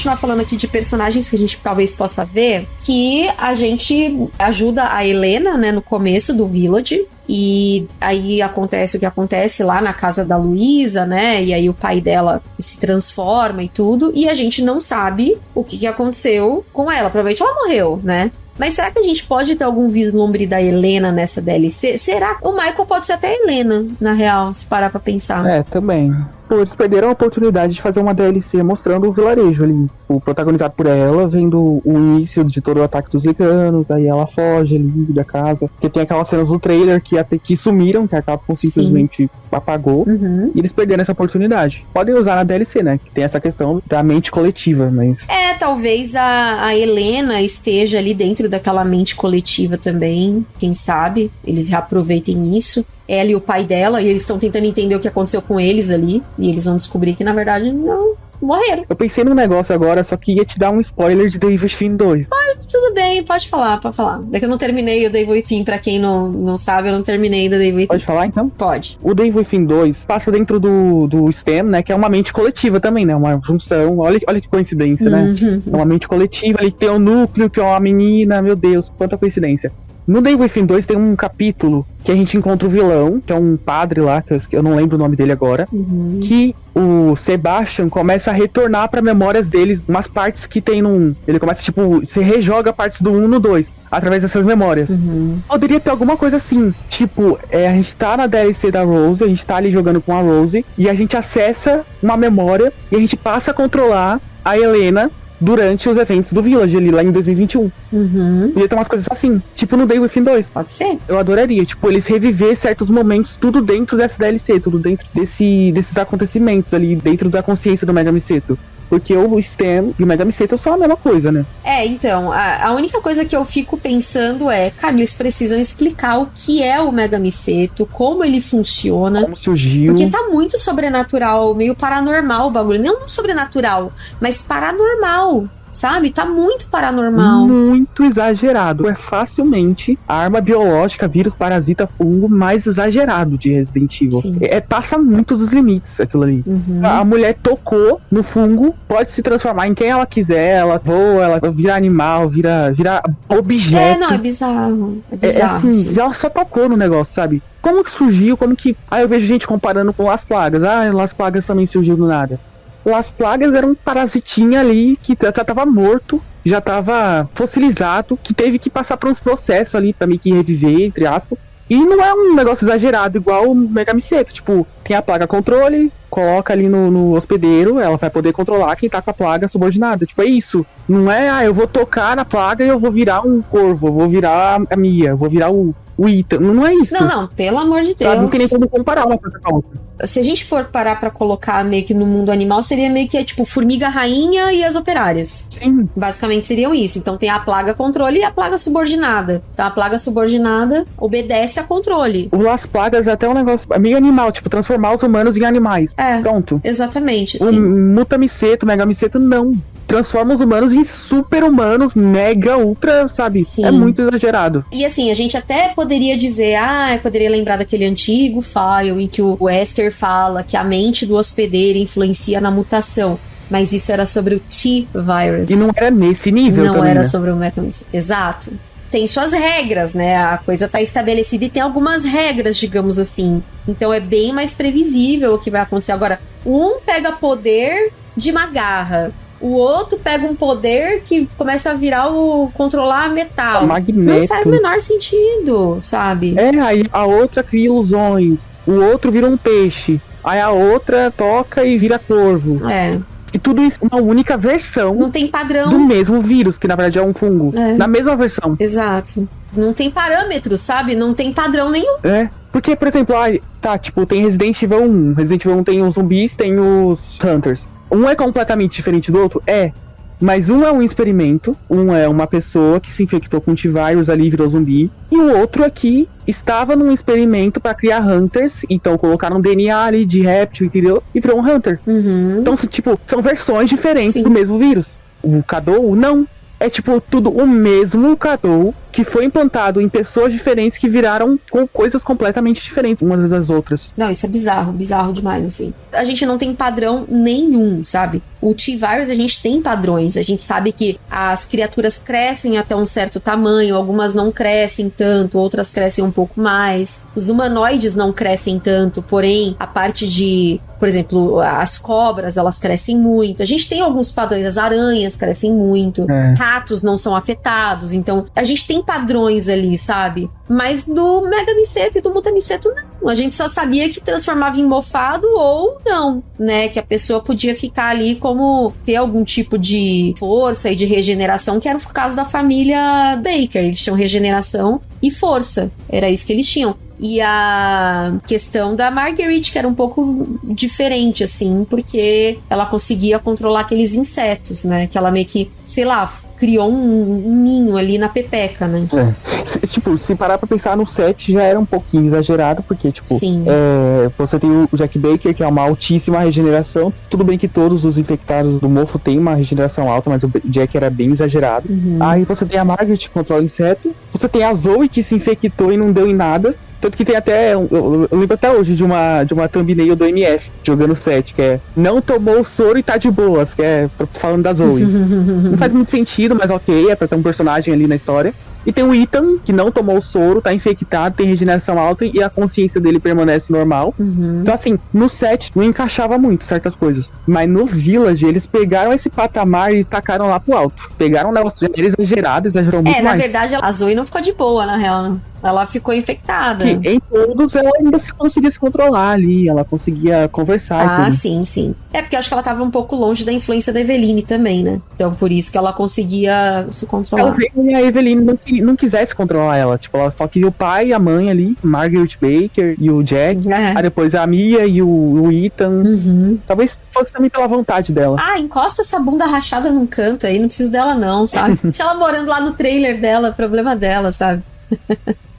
Continuar falando aqui de personagens que a gente talvez possa ver. Que a gente ajuda a Helena, né, no começo do Village. E aí acontece o que acontece lá na casa da Luísa, né? E aí o pai dela se transforma e tudo. E a gente não sabe o que, aconteceu com ela. Provavelmente ela morreu, né? Mas será que a gente pode ter algum vislumbre da Helena nessa DLC? Será? O Michael pode ser até a Helena, na real, se parar pra pensar. É, também. Pô, eles perderam a oportunidade de fazer uma DLC mostrando o vilarejo ali. O protagonizado por ela, vendo o início de todo o ataque dos liganos, aí ela foge ali da casa. Porque tem aquelas cenas do trailer que até que sumiram, que a Capcom Sim. simplesmente apagou. Uhum. E eles perderam essa oportunidade. Podem usar na DLC, né? Que tem essa questão da mente coletiva, mas. É, talvez a, a Helena esteja ali dentro daquela mente coletiva também. Quem sabe? Eles reaproveitem isso. Ela e o pai dela, e eles estão tentando entender o que aconteceu com eles ali. E eles vão descobrir que, na verdade, não morreram. Eu pensei num negócio agora, só que ia te dar um spoiler de David Finn 2. Tudo bem, pode falar, pode falar. É que eu não terminei o Devil Within, pra quem não, não sabe, eu não terminei do Devil Within. Pode falar então? Pode. O Devil Within 2 passa dentro do, do STEM, né? Que é uma mente coletiva também, né? Uma junção. Olha, olha que coincidência, né? Uhum. É uma mente coletiva, ali tem um núcleo, que é uma menina, meu Deus, quanta coincidência. No Devil Within 2 tem um capítulo que a gente encontra o vilão, que é um padre lá, que eu, eu não lembro o nome dele agora, Uhum. que o Sebastian começa a retornar pra memórias deles umas partes que tem num. Ele começa, tipo, se rejoga partes do 1 no 2, através dessas memórias. Uhum. Poderia ter alguma coisa assim, tipo, é, a gente tá na DLC da Rose, a gente tá ali jogando com a Rose, e a gente acessa uma memória e a gente passa a controlar a Helena durante os eventos do Village ali, lá em 2021. Uhum. Podia ter umas coisas assim, tipo no Day Within 2. Pode ser. Eu adoraria, tipo, eles reviver certos momentos, tudo dentro dessa DLC, tudo dentro desse, desses acontecimentos ali, dentro da consciência do Mega Miseto. Porque o Stem e o Mega Miseto são a mesma coisa, né? É, então, a, a única coisa que eu fico pensando é, cara, eles precisam explicar o que é o Mega Miseto, como ele funciona. Como surgiu. Porque tá muito sobrenatural, meio paranormal o bagulho. Não sobrenatural, mas paranormal, sabe? Tá muito paranormal. Muito exagerado. É facilmente a arma biológica, vírus, parasita, fungo mais exagerado de Resident Evil. Sim. É, passa muito dos limites aquilo ali. Uhum. A mulher tocou no fungo, pode se transformar em quem ela quiser, ela voa, ela vira animal, vira, vira objeto. É, não, é bizarro. É É, é bizarro. assim, sim. ela só tocou no negócio, sabe? Como que surgiu, como que. Aí eu vejo gente comparando com Las Plagas. Ah, Las Plagas também surgiu do nada. Las Plagas era um parasitinha ali que já tava morto, já tava fossilizado, que teve que passar por uns processos ali pra meio que reviver, entre aspas. E não é um negócio exagerado igual o Mega Miseto. Tipo, tem a plaga controle, coloca ali no, no hospedeiro, ela vai poder controlar quem tá com a plaga subordinada. Tipo, é isso. Não é, ah, eu vou tocar na plaga e eu vou virar um corvo, eu vou virar a Mia, eu vou virar o, o Ethan. Não é isso. Não, não, pelo amor de Sabe? Não Deus. tem nem como comparar uma coisa com a outra. Se a gente for parar pra colocar meio que no mundo animal, seria meio que é, tipo formiga rainha e as operárias. Sim. Basicamente seriam isso. Então tem a plaga controle e a plaga subordinada. Então a plaga subordinada obedece a controle. O Las Plagas é até um negócio meio animal, tipo, transformar os humanos em animais. É, Pronto. exatamente, O sim. Muta Miseto, Mega Miseto, não. Transforma os humanos em super humanos, mega, ultra, sabe? Sim. É muito exagerado. E assim, a gente até poderia dizer, ah, eu poderia lembrar daquele antigo file em que o Wesker fala que a mente do hospedeiro influencia na mutação. Mas isso era sobre o T-Virus. E não era nesse nível Não também, era né? sobre o mecanismo. Exato. Tem suas regras, né? A coisa tá estabelecida e tem algumas regras, digamos assim. Então é bem mais previsível o que vai acontecer. Agora, um pega poder de uma garra. O outro pega um poder que começa a virar o controlar metal. Não Magneto. faz o menor sentido, sabe? É, aí a outra cria ilusões. O outro vira um peixe. Aí a outra toca e vira corvo. É. E tudo isso uma única versão Não tem padrão. do mesmo vírus, que na verdade é um fungo. É. Na mesma versão. Exato. Não tem parâmetro, sabe? Não tem padrão nenhum. É. Porque, por exemplo, ai, tá, tipo, tem Resident Evil 1. Resident Evil 1 tem os zumbis, tem os Hunters. Um é completamente diferente do outro? É. Mas um é um experimento, um é uma pessoa que se infectou com T-Virus ali e virou zumbi. E o outro aqui estava num experimento pra criar Hunters, então colocaram DNA ali de réptil, entendeu? E virou um Hunter. Uhum. Então, tipo, são versões diferentes Sim. do mesmo vírus. O Cadou, não. É tipo tudo o mesmo Cadou que foi implantado em pessoas diferentes que viraram com coisas completamente diferentes umas das outras. Não, isso é bizarro, bizarro demais, assim. A gente não tem padrão nenhum, sabe? O T-Virus, a gente tem padrões. A gente sabe que as criaturas crescem até um certo tamanho, algumas não crescem tanto, outras crescem um pouco mais. Os humanoides não crescem tanto, porém, a parte de. Por exemplo, as cobras, elas crescem muito. A gente tem alguns padrões, as aranhas crescem muito. É. Ratos não são afetados. Então, a gente tem padrões ali, sabe? Mas do Mega Miceto e do Mutamiceto, não. A gente só sabia que transformava em mofado ou não, né? Que a pessoa podia ficar ali como ter algum tipo de força e de regeneração, que era o caso da família Baker. Eles tinham regeneração e força. Era isso que eles tinham. E a questão da Marguerite, que era um pouco diferente, assim, porque ela conseguia controlar aqueles insetos, né? Que ela meio que, sei lá, criou um, um ninho ali na pepeca, né? É. Se- tipo, se parar pra pensar no set já era um pouquinho exagerado, porque, tipo, Sim. é, você tem o Jack Baker, que é uma altíssima regeneração. Tudo bem que todos os infectados do mofo têm uma regeneração alta, mas o Jack era bem exagerado. Uhum. Aí você tem a Margaret que controla o inseto. Você tem a Zoe que se infectou e não deu em nada. Tanto que tem até. Eu, lembro até hoje de uma, de uma thumbnail do MF jogando set, que é não tomou o soro e tá de boas, que é falando da Zoe. não faz muito sentido, mas ok, é pra ter um personagem ali na história. E tem o Ethan, que não tomou o soro, tá infectado, tem regeneração alta e a consciência dele permanece normal. Uhum. Então, assim, no set não encaixava muito certas coisas. Mas no Village, eles pegaram esse patamar e tacaram lá pro alto. Pegaram um negócio já era exagerado, exagerou muito É, na verdade, a Zoe não ficou de boa, na real. Ela ficou infectada. Que em todos ela ainda se conseguia se controlar ali, ela conseguia conversar Ah, tudo. sim, sim. É porque eu acho que ela tava um pouco longe da influência da Eveline também, né? Então por isso que ela conseguia se controlar. e a Evelyn não, não quisesse controlar ela. Tipo, ela só queria o pai e a mãe ali, Margaret Baker e o Jack. É. Aí depois a Mia e o, o Ethan. Uhum. Talvez fosse também pela vontade dela. Ah, encosta essa bunda rachada num canto aí, não preciso dela não, sabe? Deixa ela morando lá no trailer dela, problema dela, sabe?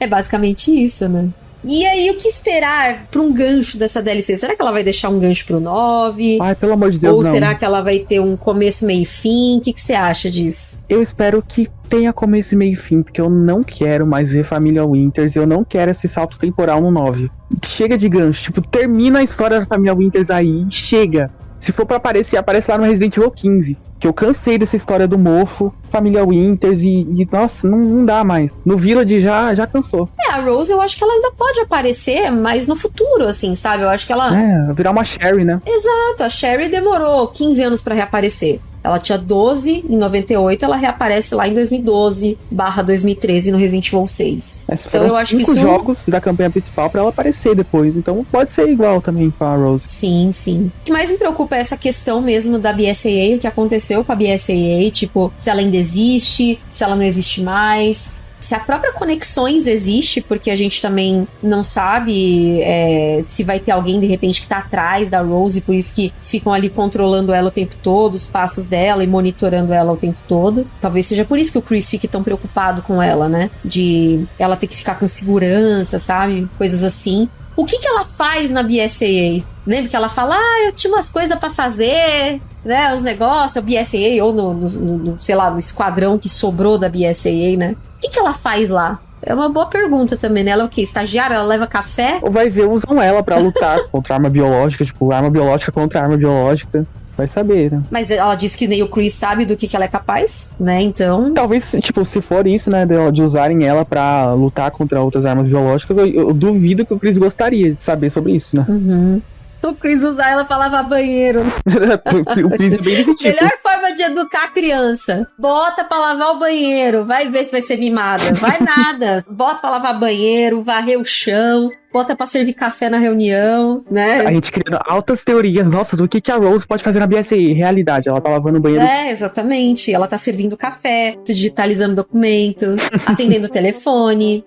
É basicamente isso, né? E aí, o que esperar pra um gancho dessa DLC? Será que ela vai deixar um gancho pro 9? Ai, pelo amor de Deus, Ou não. será que ela vai ter um começo, meio e fim? O que que você acha disso? Eu espero que tenha começo meio e fim, porque eu não quero mais ver Família Winters, eu não quero esse salto temporal no 9. Chega de gancho, tipo, termina a história da Família Winters aí, chega. Se for pra aparecer, aparece lá no Resident Evil 15. Que eu cansei dessa história do mofo, Família Winters e, e, nossa, não, não dá mais. No Village já, já cansou. É, a Rose eu acho que ela ainda pode aparecer, mas no futuro, assim, sabe? Eu acho que ela. É, virar uma Sherry, né? Exato, a Sherry demorou 15 anos pra reaparecer. Ela tinha 12 em 98, ela reaparece lá em 2012 barra 2013 no Resident Evil 6. Mas Então eu acho que isso- jogos da campanha principal pra ela aparecer depois. Então pode ser igual também com a Rose. Sim, sim. O que mais me preocupa é essa questão mesmo da BSAA, o que aconteceu com a BSAA, tipo, se ela ainda existe, se ela não existe mais. Se a própria Conexões existe, porque a gente também não sabe é, se vai ter alguém de repente que tá atrás da Rose, por isso que ficam ali controlando ela o tempo todo, os passos dela e monitorando ela o tempo todo. Talvez seja por isso que o Chris fique tão preocupado com ela, né? De ela ter que ficar com segurança, sabe? Coisas assim. O que que ela faz na BSAA? Lembra que ela fala, ah, eu tinha umas coisas pra fazer, né? Os negócios, a BSAA, ou no, no- no- sei lá, no esquadrão que sobrou da BSAA, né? O que que ela faz lá? É uma boa pergunta também, né? Ela é o quê? Estagiária? Ela leva café? Ou vai ver, usam ela pra lutar contra arma biológica, tipo, arma biológica contra arma biológica. Vai saber, né? Mas ela disse que nem o Chris sabe do que, que ela é capaz, né? Então. Talvez, tipo, se for isso, né, de, de usarem ela pra lutar contra outras armas biológicas, eu, eu duvido que o Chris gostaria de saber sobre isso, né? Uhum. O Chris usar ela pra lavar banheiro. o Chris é bem desse tipo. Melhor forma de educar a criança. Bota pra lavar o banheiro, vai ver se vai ser mimada. Vai nada. Bota pra lavar banheiro, varrer o chão, bota pra servir café na reunião, né? A gente criando altas teorias, nossa, do que, que a Rose pode fazer na BSI. Realidade, ela tá lavando o banheiro. É, exatamente. Ela tá servindo café, digitalizando documento, atendendo o telefone.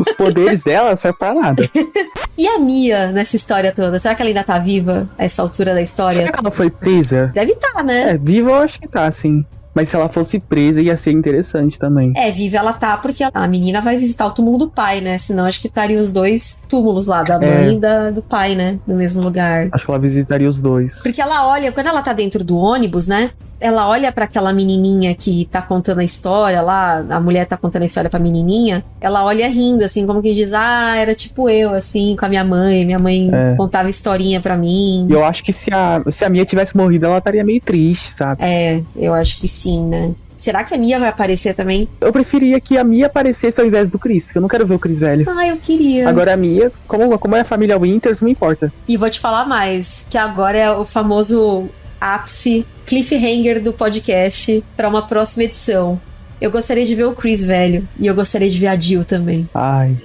Os poderes dela servem pra nada. E a Mia nessa história toda? Será que ela ainda tá viva a essa altura da Será história? que ela foi presa? Deve estar, né? É, viva eu acho que tá, sim. Mas se ela fosse presa, ia ser interessante também. É, viva ela tá, porque a menina vai visitar o túmulo do pai, né? Senão acho que estaria os dois túmulos lá, da É. mãe e da, do pai, né? No mesmo lugar. Acho que ela visitaria os dois. Porque ela olha, quando ela tá dentro do ônibus, né? Ela olha pra aquela menininha que tá contando a história lá, a mulher tá contando a história pra menininha, ela olha rindo, assim, como que diz, ah, era tipo eu, assim, com a minha mãe, minha mãe É. contava historinha pra mim. E eu acho que se a, se a Mia tivesse morrido, ela estaria meio triste, sabe? É, eu acho que sim, né? Será que a Mia vai aparecer também? Eu preferia que a Mia aparecesse ao invés do Chris, que eu não quero ver o Chris velho. Ah, eu queria. Agora a Mia, como, como é a família Winters, não importa. E vou te falar mais, que agora é o famoso ápice cliffhanger do podcast pra uma próxima edição. Eu gostaria de ver o Chris velho e eu gostaria de ver a Jill também. Ai.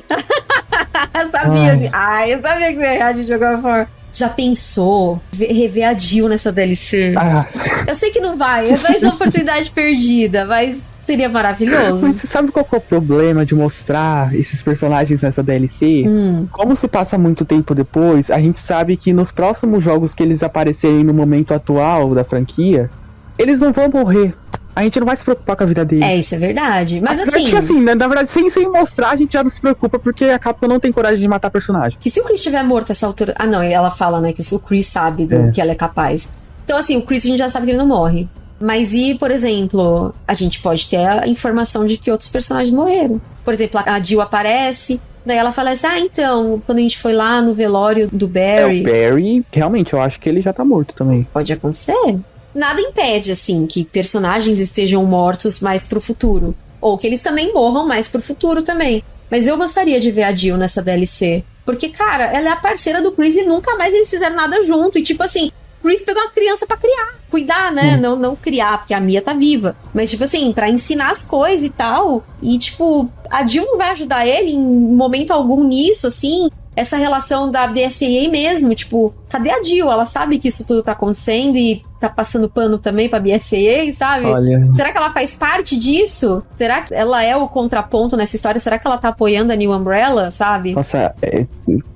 Sabia, Ai. ai, eu sabia que você ia reagir de alguma forma. Já pensou ver- rever a Jill nessa DLC? Ah, Eu sei que não vai, é mais uma oportunidade perdida, mas seria maravilhoso. mas você sabe qual é o problema de mostrar esses personagens nessa DLC? Hum, Como se passa muito tempo depois, a gente sabe que nos próximos jogos que eles aparecerem no momento atual da franquia, eles não vão morrer. A gente não vai se preocupar com a vida deles. é, isso é verdade. Mas de assim, que, assim, né, na verdade, sem, sem mostrar, a gente já não se preocupa porque a Capcom não tem coragem de matar personagem. que se o Chris estiver morto a essa altura. Ah, não, ela fala, né, que o Chris sabe do É. que ela é capaz. Então, assim, o Chris a gente já sabe que ele não morre. Mas e, por exemplo, a gente pode ter a informação de que outros personagens morreram. Por exemplo, a Jill aparece, daí ela fala assim: ah, então, quando a gente foi lá no velório do É, Barry. o Barry, realmente, eu acho que ele já tá morto também. Pode acontecer. Nada impede, assim, que personagens estejam mortos mais pro futuro. Ou que eles também morram mais pro futuro também. Mas eu gostaria de ver a Jill nessa DLC. Porque, cara, ela é a parceira do Chris e nunca mais eles fizeram nada junto. E, tipo assim, Chris pegou uma criança pra criar. Cuidar, né? Não, não criar, porque a Mia tá viva. Mas, tipo assim, pra ensinar as coisas e tal. E, tipo, a Jill não vai ajudar ele em momento algum nisso, assim. Essa relação da BSAA mesmo, tipo, cadê a Jill? Ela sabe que isso tudo tá acontecendo e tá passando pano também pra BSAA, sabe? Olha, Será que ela faz parte disso? Será que ela é o contraponto nessa história? Será que ela tá apoiando a New Umbrella, sabe? nossa, é,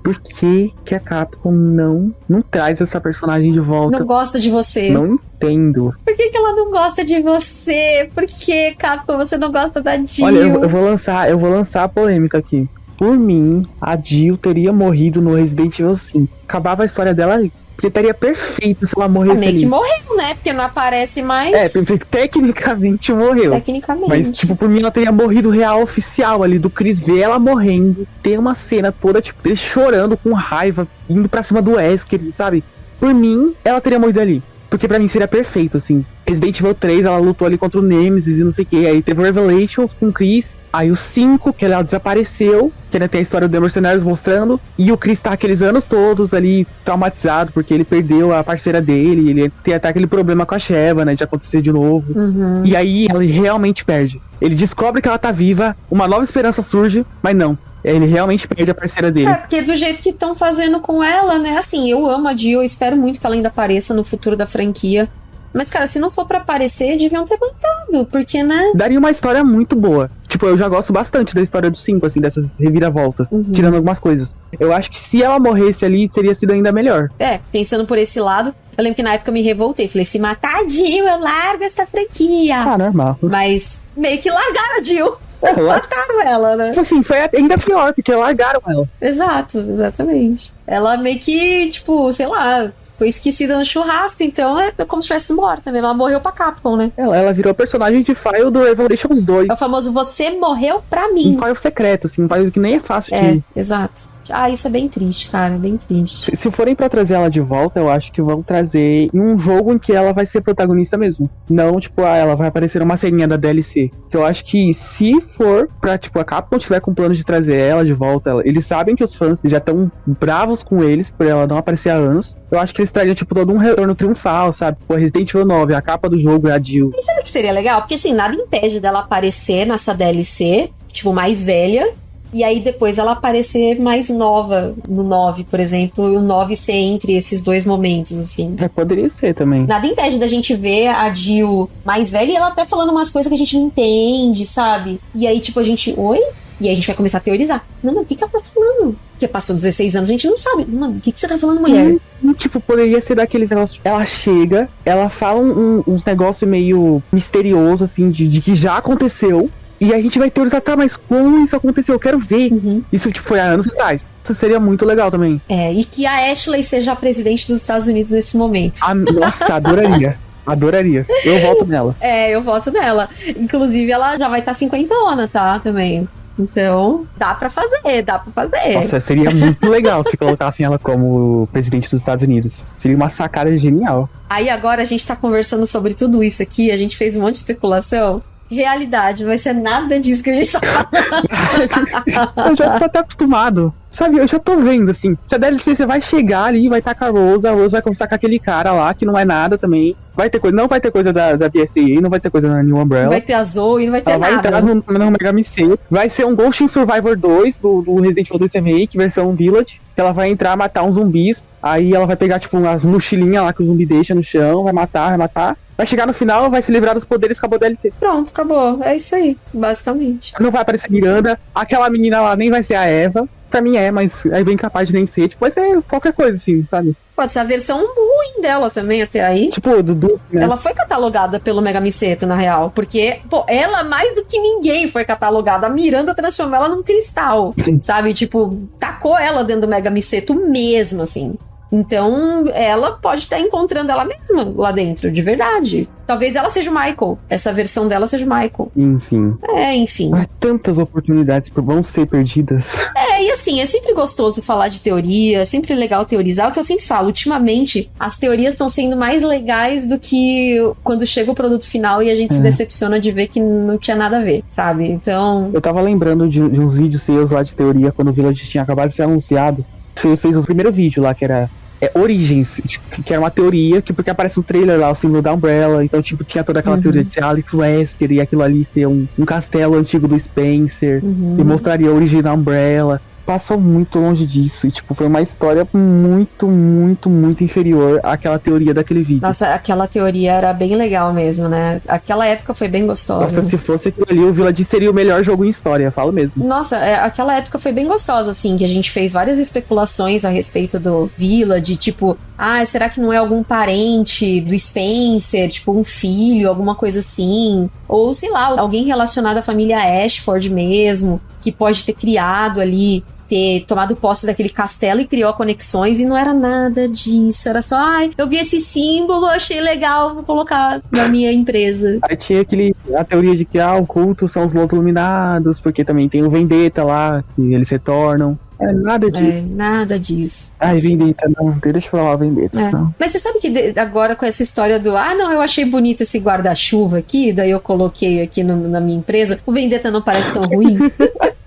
por que, que a Capcom não, não traz essa personagem de volta? Não gosta de você. Não entendo. Por que, que ela não gosta de você? Por que, Capcom, você não gosta da Jill? Olha, eu, eu vou lançar, eu vou lançar a polêmica aqui. Por mim, a Jill teria morrido no Resident Evil 5. Acabava a história dela ali. Porque estaria perfeito se ela morresse meio ali. que morreu, né? Porque não aparece mais. É, tecnicamente morreu. Tecnicamente. Mas, tipo, por mim ela teria morrido real oficial ali, do Chris ver ela morrendo. Tem uma cena toda, tipo, ele chorando com raiva, indo pra cima do Wesker, sabe? Por mim, ela teria morrido ali. Porque pra mim seria perfeito, assim. Resident Evil 3, ela lutou ali contra o Nemesis e não sei o que. Aí teve o Revelations com o Chris. Aí o 5, que ela desapareceu. Que ainda tem a história do The Mercenários mostrando. E o Chris tá aqueles anos todos ali traumatizado, porque ele perdeu a parceira dele. Ele tem até aquele problema com a Sheva, né? De acontecer de novo. Uhum. E aí ele realmente perde. Ele descobre que ela tá viva, uma nova esperança surge, mas não. Ele realmente perde a parceira dele. É, porque do jeito que estão fazendo com ela, né? Assim, eu amo a Jill, eu espero muito que ela ainda apareça no futuro da franquia. Mas, cara, se não for pra aparecer, deviam ter botado, porque, né? Daria uma história muito boa. Tipo, eu já gosto bastante da história dos cinco, assim, dessas reviravoltas, Uhum. tirando algumas coisas. Eu acho que se ela morresse ali, teria sido ainda melhor. É, pensando por esse lado, eu lembro que na época eu me revoltei. Falei, se matar a Jill, eu largo essa franquia. Ah, normal. Mas meio que largaram a Jill. É, Mataram ela, né? Tipo assim, foi ainda pior, porque largaram ela. Exato, exatamente. Ela meio que, tipo, sei lá, foi esquecida no churrasco, então é como se tivesse morta mesmo. Ela morreu pra Capcom, né? Ela, ela virou personagem de file do Revelations 2. É o famoso você morreu pra Um mim. file secreto, assim, um file que nem é fácil É, de. exato. Ah, isso é bem triste, cara, bem triste. Se, forem pra trazer ela de volta, eu acho que vão trazer em um jogo em que ela vai ser protagonista mesmo. Não, tipo, ah, ela vai aparecer numa ceninha da DLC. Que eu acho que se for pra, tipo, a Capcom tiver com plano de trazer ela de volta, ela- eles sabem que os fãs já estão bravos com eles por ela não aparecer há anos. Eu acho que eles trariam, tipo, todo um retorno triunfal, sabe? Pô, Resident Evil 9, a capa do jogo é a Jill. E sabe o que seria legal? Porque assim, nada impede dela aparecer nessa DLC, tipo, mais velha. E aí depois ela aparecer mais nova no 9, por exemplo, e o 9 ser entre esses dois momentos, assim. É, poderia ser também. Nada impede da gente ver a Jill mais velha e ela até falando umas coisas que a gente não entende, sabe? E aí, tipo, a gente. Oi? E aí a gente vai começar a teorizar. Não, mas o que, que ela tá falando? Porque passou 16 anos, a gente não sabe. Mano, o que, que você tá falando, mulher? Tipo, poderia ser daqueles negócios. Ela chega, ela fala um- um- uns negócios meio misterioso, assim, de, de que já aconteceu. E a gente vai teorizar, tá, mas como isso aconteceu? Eu quero ver. Uhum. Isso tipo, foi há anos atrás. Isso seria muito legal também. É, e que a Ashley seja a presidente dos Estados Unidos nesse momento. Ah, nossa, adoraria. Adoraria. Eu volto nela. É, eu voto nela. Inclusive, ela já vai estar tá 50 ona, tá? Também. Então, dá pra fazer, dá pra fazer. Nossa, seria muito legal se colocassem ela como presidente dos Estados Unidos. Seria uma sacada genial. Aí agora a gente tá conversando sobre tudo isso aqui, a gente fez um monte de especulação. Realidade, vai ser nada disso que a gente tá falando. eu já tô até acostumado. Sabe, eu já tô vendo, assim. Se a DLC você vai chegar ali, vai estar com a Rose, a Rose vai conversar com aquele cara lá, que não é nada também. Vai ter coisa, não vai ter coisa da, da BSAA, não vai ter coisa da New Umbrella. Vai ter a Zoe, não vai ter Ela vai nada. entrar no, no Mega MC. Vai ser um Ghost in Survivor 2 do, do Resident Evil 2 Remake, versão Village. Que ela vai entrar, matar uns zumbis. Aí ela vai pegar, tipo, umas mochilinhas lá que o zumbi deixa no chão, vai matar, vai matar. Vai chegar no final, vai se livrar dos poderes, acabou a DLC. Pronto, acabou. É isso aí, basicamente. Não vai aparecer Miranda. Aquela menina lá nem vai ser a Eva. Pra mim é, mas é bem capaz de nem ser. Tipo, vai ser qualquer coisa, assim, sabe? Pode ser a versão ruim dela também até aí. Tipo, Dudu, né? Ela foi catalogada pelo Mega Miseto, na real. Porque, pô, ela mais do que ninguém foi catalogada. A Miranda transformou ela num cristal. Sabe? Tipo, tacou ela dentro do Mega Miseto mesmo, assim. Então, ela pode estar encontrando ela mesma lá dentro, de verdade. Talvez ela seja o Michael. Essa versão dela seja o Michael. Enfim. É, enfim. Há tantas oportunidades por vão ser perdidas. É, e assim, é sempre gostoso falar de teoria, é sempre legal teorizar. O que eu sempre falo, ultimamente, as teorias estão sendo mais legais do que quando chega o produto final e a gente se É. decepciona de ver que não tinha nada a ver, sabe? Então, Eu tava lembrando de, de uns vídeos seus lá de teoria quando o Village tinha acabado de ser anunciado. Você fez o primeiro vídeo lá que era é, Origens, que era uma teoria, que porque aparece no trailer lá, o símbolo da Umbrella, então tipo, tinha toda aquela Uhum. teoria de ser Alex Wesker e aquilo ali ser um, um castelo antigo do Spencer, uhum. e mostraria a origem da Umbrella. Passou muito longe disso, e tipo, foi uma história muito, muito, muito inferior àquela teoria daquele vídeo. Nossa, aquela teoria era bem legal mesmo, né? Aquela época foi bem gostosa. Nossa, se fosse aquilo ali, o Village seria o melhor jogo em história, falo mesmo. Nossa, é, aquela época foi bem gostosa, assim, que a gente fez várias especulações a respeito do Village, tipo, ah, será que não é algum parente do Spencer, tipo, um filho, alguma coisa assim? Ou, sei lá, alguém relacionado à família Ashford mesmo, que pode ter criado ali. Ter tomado posse daquele castelo e criou conexões e não era nada disso. Era só, ai, eu vi esse símbolo, achei legal, vou colocar na minha empresa. Aí tinha aquele, a teoria de que ah, o culto são os Los Iluminados, porque também tem o Vendetta lá, que eles retornam. É nada disso. É, nada disso. Ai, Vendetta, não. Deixa eu falar Vendetta. É. Não. Mas você sabe que agora com essa história do ah, não, eu achei bonito esse guarda-chuva aqui, daí eu coloquei aqui no- na minha empresa, o Vendetta não parece tão ruim.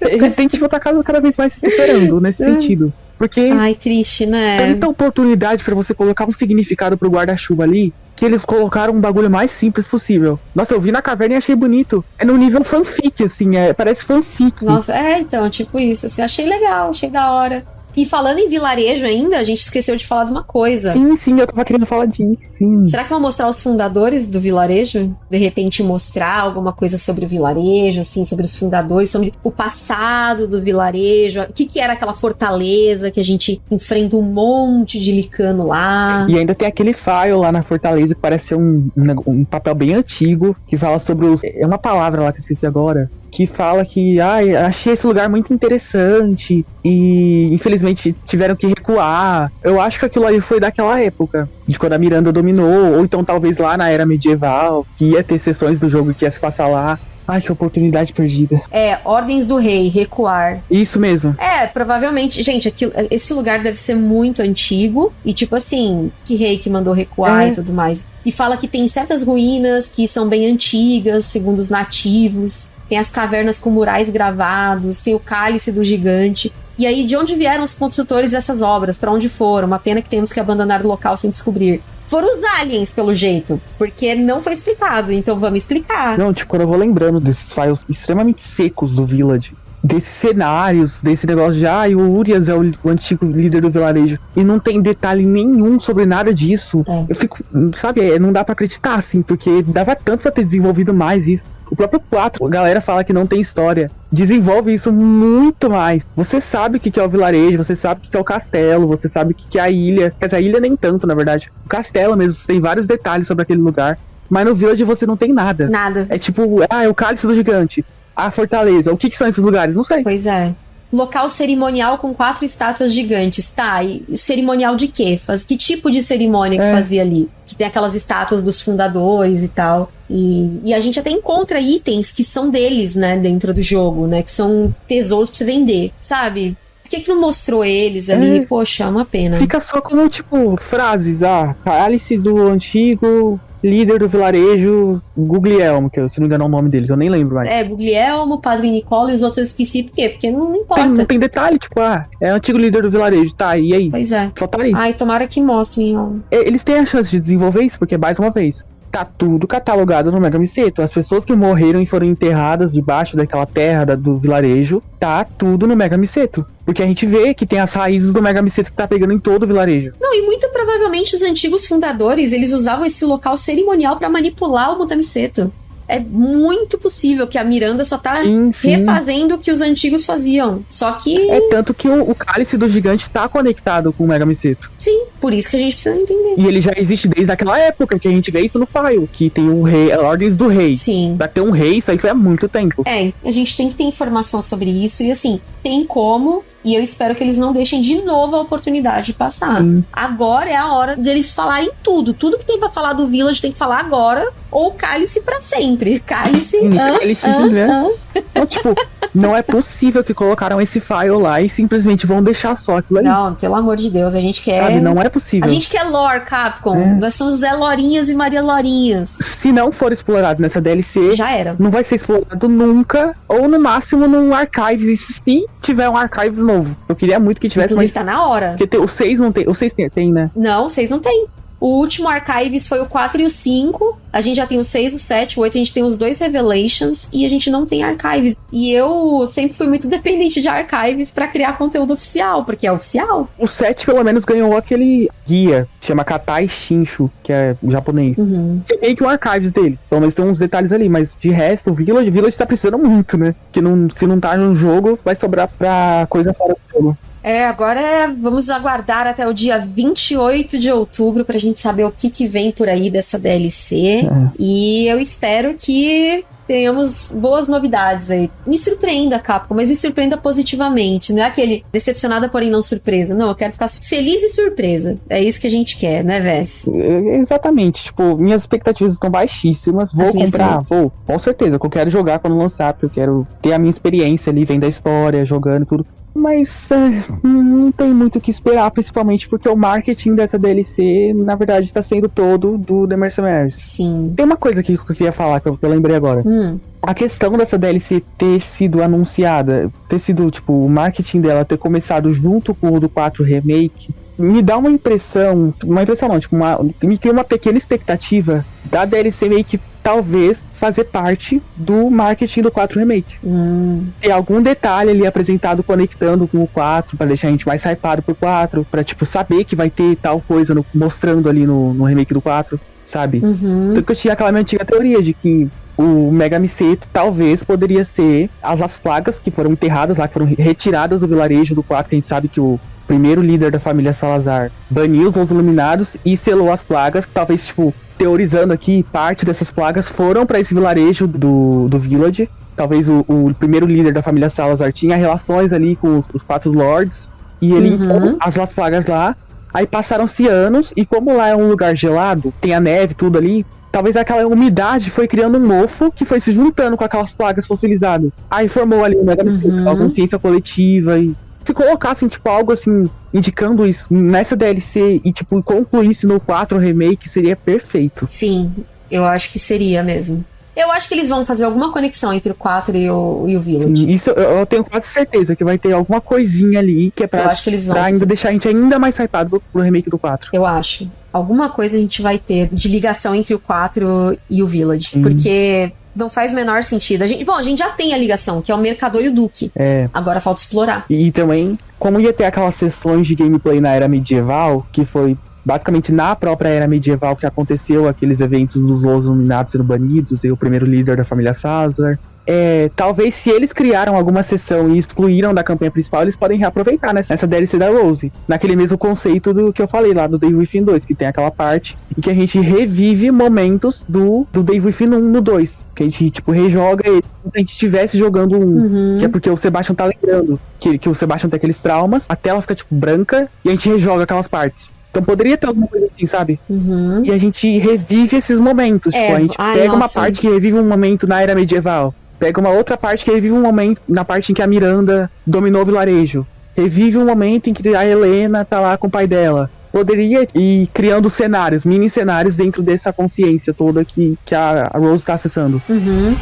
Resident Evil tá cada, cada vez mais se superando nesse É. sentido. Porque Ai, triste, né? tanta oportunidade pra você colocar um significado pro guarda-chuva ali, que eles colocaram um bagulho mais simples possível. Nossa, eu vi na caverna e achei bonito. É no nível fanfic, assim, é, parece fanfic. Nossa, é, então, tipo isso, assim, achei legal, achei da hora. E falando em vilarejo ainda, a gente esqueceu de falar de uma coisa. Sim, sim, eu tava querendo falar disso, sim. Será que vão mostrar os fundadores do vilarejo? De repente mostrar alguma coisa sobre o vilarejo, assim, sobre os fundadores, sobre o passado do vilarejo, o que, que era aquela fortaleza que a gente enfrenta um monte de licano lá. E ainda tem aquele file lá na Fortaleza que parece ser um, um, um papel bem antigo, que fala sobre os. É uma palavra lá que eu esqueci agora. Que fala que, ai, achei esse lugar muito interessante e infelizmente tiveram que recuar. Eu acho que aquilo ali foi daquela época, de quando a Miranda dominou, ou então talvez lá na era medieval, que ia ter sessões do jogo que ia se passar lá. Ai, que oportunidade perdida. É, ordens do rei, recuar. Isso mesmo. É, provavelmente. Gente, aquilo, esse lugar deve ser muito antigo. E, tipo assim, que rei que mandou recuar É. e tudo mais. E fala que tem certas ruínas que são bem antigas, segundo os nativos. Tem as cavernas com murais gravados, tem o cálice do gigante. E aí, de onde vieram os construtores dessas obras? Pra onde foram? Uma pena que temos que abandonar o local sem descobrir. Foram os aliens, pelo jeito. Porque não foi explicado, então vamos explicar. Não, tipo, eu vou lembrando desses files extremamente secos do Village, desses cenários, desse negócio de, ah, o Urias é o, o antigo líder do vilarejo, e não tem detalhe nenhum sobre nada disso, É. eu fico, sabe, é, não dá pra acreditar, assim, porque dava tanto pra ter desenvolvido mais isso. O próprio 4, a galera fala que não tem história. Desenvolve isso muito mais. Você sabe o que é o vilarejo, você sabe o que é o castelo, você sabe o que que é a ilha. Quer dizer, a ilha nem tanto, na verdade. O castelo mesmo, você tem vários detalhes sobre aquele lugar. Mas no Village você não tem nada. Nada. É tipo, ah, é o cálice do gigante. A fortaleza. O que, que são esses lugares? Não sei. Pois é. Local cerimonial com quatro estátuas gigantes. Tá, e cerimonial de quê? Faz, que tipo de cerimônia que É. fazia ali? Que tem aquelas estátuas dos fundadores e tal. E, e a gente até encontra itens que são deles, né, dentro do jogo, né? Que são tesouros pra você vender, sabe? Por que, que não mostrou eles ali? É. Poxa, é uma pena. Fica só como, tipo, frases. Ah, cálice do antigo líder do vilarejo Guglielmo, que eu, se não me engano é o nome dele, que eu nem lembro mais. É, Guglielmo, Padre Nicola e os outros eu esqueci. Por quê? Porque não, não Tem, importa. não tem detalhe, tipo, ah, é o antigo líder do vilarejo, tá, e aí? Pois é. Só tá aí. Ai, tomara que mostrem, ó. É, Eles têm a chance de desenvolver isso, porque, mais uma vez, tá tudo catalogado no Mega Miseto. As pessoas que morreram e foram enterradas debaixo daquela terra da- do vilarejo, tá tudo no Mega Miseto. Porque a gente vê que tem as raízes do Mega Miseto que tá pegando em todo o vilarejo. Não, e muito provavelmente os antigos fundadores, eles usavam esse local cerimonial pra manipular o Mutamiseto. É muito possível que a Miranda só tá Sim, sim. refazendo o que os antigos faziam. Só que, É tanto que o, o cálice do gigante tá conectado com o Mega Miseto. sim, por isso que a gente precisa entender. E ele já existe desde aquela época que a gente vê isso no file, que tem o rei, a ordens do rei. Sim. Pra ter um rei, isso aí foi há muito tempo. É, a gente tem que ter informação sobre isso e assim, tem como. E eu espero que eles não deixem de novo a oportunidade de passar. Sim. Agora é a hora deles falarem tudo. Tudo que tem pra falar do Village tem que falar agora. Ou cálice pra sempre. Hã, cálice, hã, né? Então, tipo, não é possível que colocaram esse file lá e simplesmente vão deixar só aquilo ali. Não, pelo amor de Deus, a gente quer. Sabe? Não é possível. A gente quer lore, Capcom. É. Nós somos Zé Lorinhas e Maria Lorinhas. Se não for explorado nessa DLC, Já era. não vai ser explorado nunca, ou no máximo num Archives, e se tiver um Archives novo. Eu queria muito que tivesse, Inclusive, mas... tá na hora. Porque tem- o 6 não tem, o 6 tem, tem, né? Não, vocês não têm. O último Archives foi o 4 e o 5. A gente já tem o 6, o 7, o 8. A gente tem os dois Revelations. E a gente não tem Archives. E eu sempre fui muito dependente de Archives pra criar conteúdo oficial, porque é oficial. O 7 pelo menos ganhou aquele guia, que chama Katai Shinshu, que é japonês. Uhum. Que é meio que um archives dele. Pelo menos tem uns detalhes ali, mas de resto, o Village, Village tá precisando muito, né? Que não, se não tá no jogo, vai sobrar pra coisa fora do jogo. É, agora é- vamos aguardar até o dia 28 de outubro pra gente saber o que, que vem por aí dessa DLC. É. E eu espero que tenhamos boas novidades aí. Me surpreenda, Capcom, mas me surpreenda positivamente. Não é aquele decepcionada, porém não surpresa. Não, eu quero ficar feliz e surpresa. É isso que a gente quer, né, Vess? É, Exatamente, tipo, minhas expectativas estão baixíssimas. Vou As comprar, vou, com certeza, que eu quero jogar quando lançar, porque eu quero ter a minha experiência ali, vendo a história, jogando tudo. Mas é, não tem muito o que esperar, principalmente porque o marketing dessa DLC, na verdade, tá sendo todo do The Mercenaries. Sim. Tem uma coisa aqui que eu queria falar, que eu, que eu lembrei agora. Hum, A questão dessa DLC ter sido anunciada, ter sido, tipo, o marketing dela ter começado junto com o do 4 Remake, me dá uma impressão, uma impressão não, tipo, uma, me cria uma pequena expectativa da DLC meio que talvez fazer parte do marketing do 4 Remake. hum, Ter algum detalhe ali apresentado conectando com o 4, pra deixar a gente mais hypado pro 4, pra, tipo, saber que vai ter tal coisa no- mostrando ali no, no remake do 4, sabe? uhum. Tanto que eu tinha aquela minha antiga teoria de que o Mega Miseto talvez poderia ser as as plagas que foram enterradas lá, que foram retiradas do vilarejo do 4, que a gente sabe que o primeiro líder da família Salazar baniu os Iluminados e selou as plagas, talvez, tipo, teorizando aqui, parte dessas plagas foram para esse vilarejo do, do Village. Talvez o, o primeiro líder da família Salazar tinha relações ali com os, os quatro lords, e ele Uhum. as las plagas lá, Aí passaram-se anos, e como lá é um lugar gelado, tem a neve tudo ali, talvez aquela umidade foi criando um mofo que foi se juntando com aquelas plagas fossilizadas. Aí formou ali Megamiceto, Uhum. consciência coletiva e se colocassem, tipo, algo assim, indicando isso nessa DLC e, tipo, concluísse no 4 remake, seria perfeito. Sim, eu acho que seria mesmo. Eu acho que eles vão fazer alguma conexão entre o 4 e o, e o Village. Isso eu, eu tenho quase certeza que vai ter alguma coisinha ali que é Eu pra, acho que eles vão. pra ainda deixar a gente ainda mais hypado pro, pro remake do 4. Eu acho. Alguma coisa a gente vai ter de ligação entre o 4 e o Village. Sim. Porque não faz menor sentido. A gente, bom, a gente já tem a ligação, que é o Mercador e o Duque. É. Agora falta explorar. E também, como ia ter aquelas sessões de gameplay na era medieval, que foi basicamente na própria era medieval que aconteceu aqueles eventos dos Los Iluminados sendo banidos e o primeiro líder da família Sazar. É, talvez se eles criaram alguma sessão e excluíram da campanha principal, eles podem reaproveitar nessa, nessa DLC da Rose. Naquele mesmo conceito do que eu falei lá do Day Within 2, que tem aquela parte em que a gente revive momentos do, do Day Within 1 no 2. Que a gente, tipo, rejoga ele como se a gente estivesse jogando um. Uhum. Que é porque o Sebastian tá lembrando que, que o Sebastian tem aqueles traumas, a tela fica, tipo, branca e a gente rejoga aquelas partes. Então poderia ter alguma coisa assim, sabe? Uhum. E a gente revive esses momentos. É, tipo, a gente ai, pega uma nossa. parte que revive um momento na era medieval. Pega uma outra parte que revive um momento na parte em que a Miranda dominou o vilarejo. Revive um momento em que a Helena tá lá com o pai dela. Poderia ir criando cenários, mini cenários dentro dessa consciência toda que, que a, a Rose tá acessando. Uhum.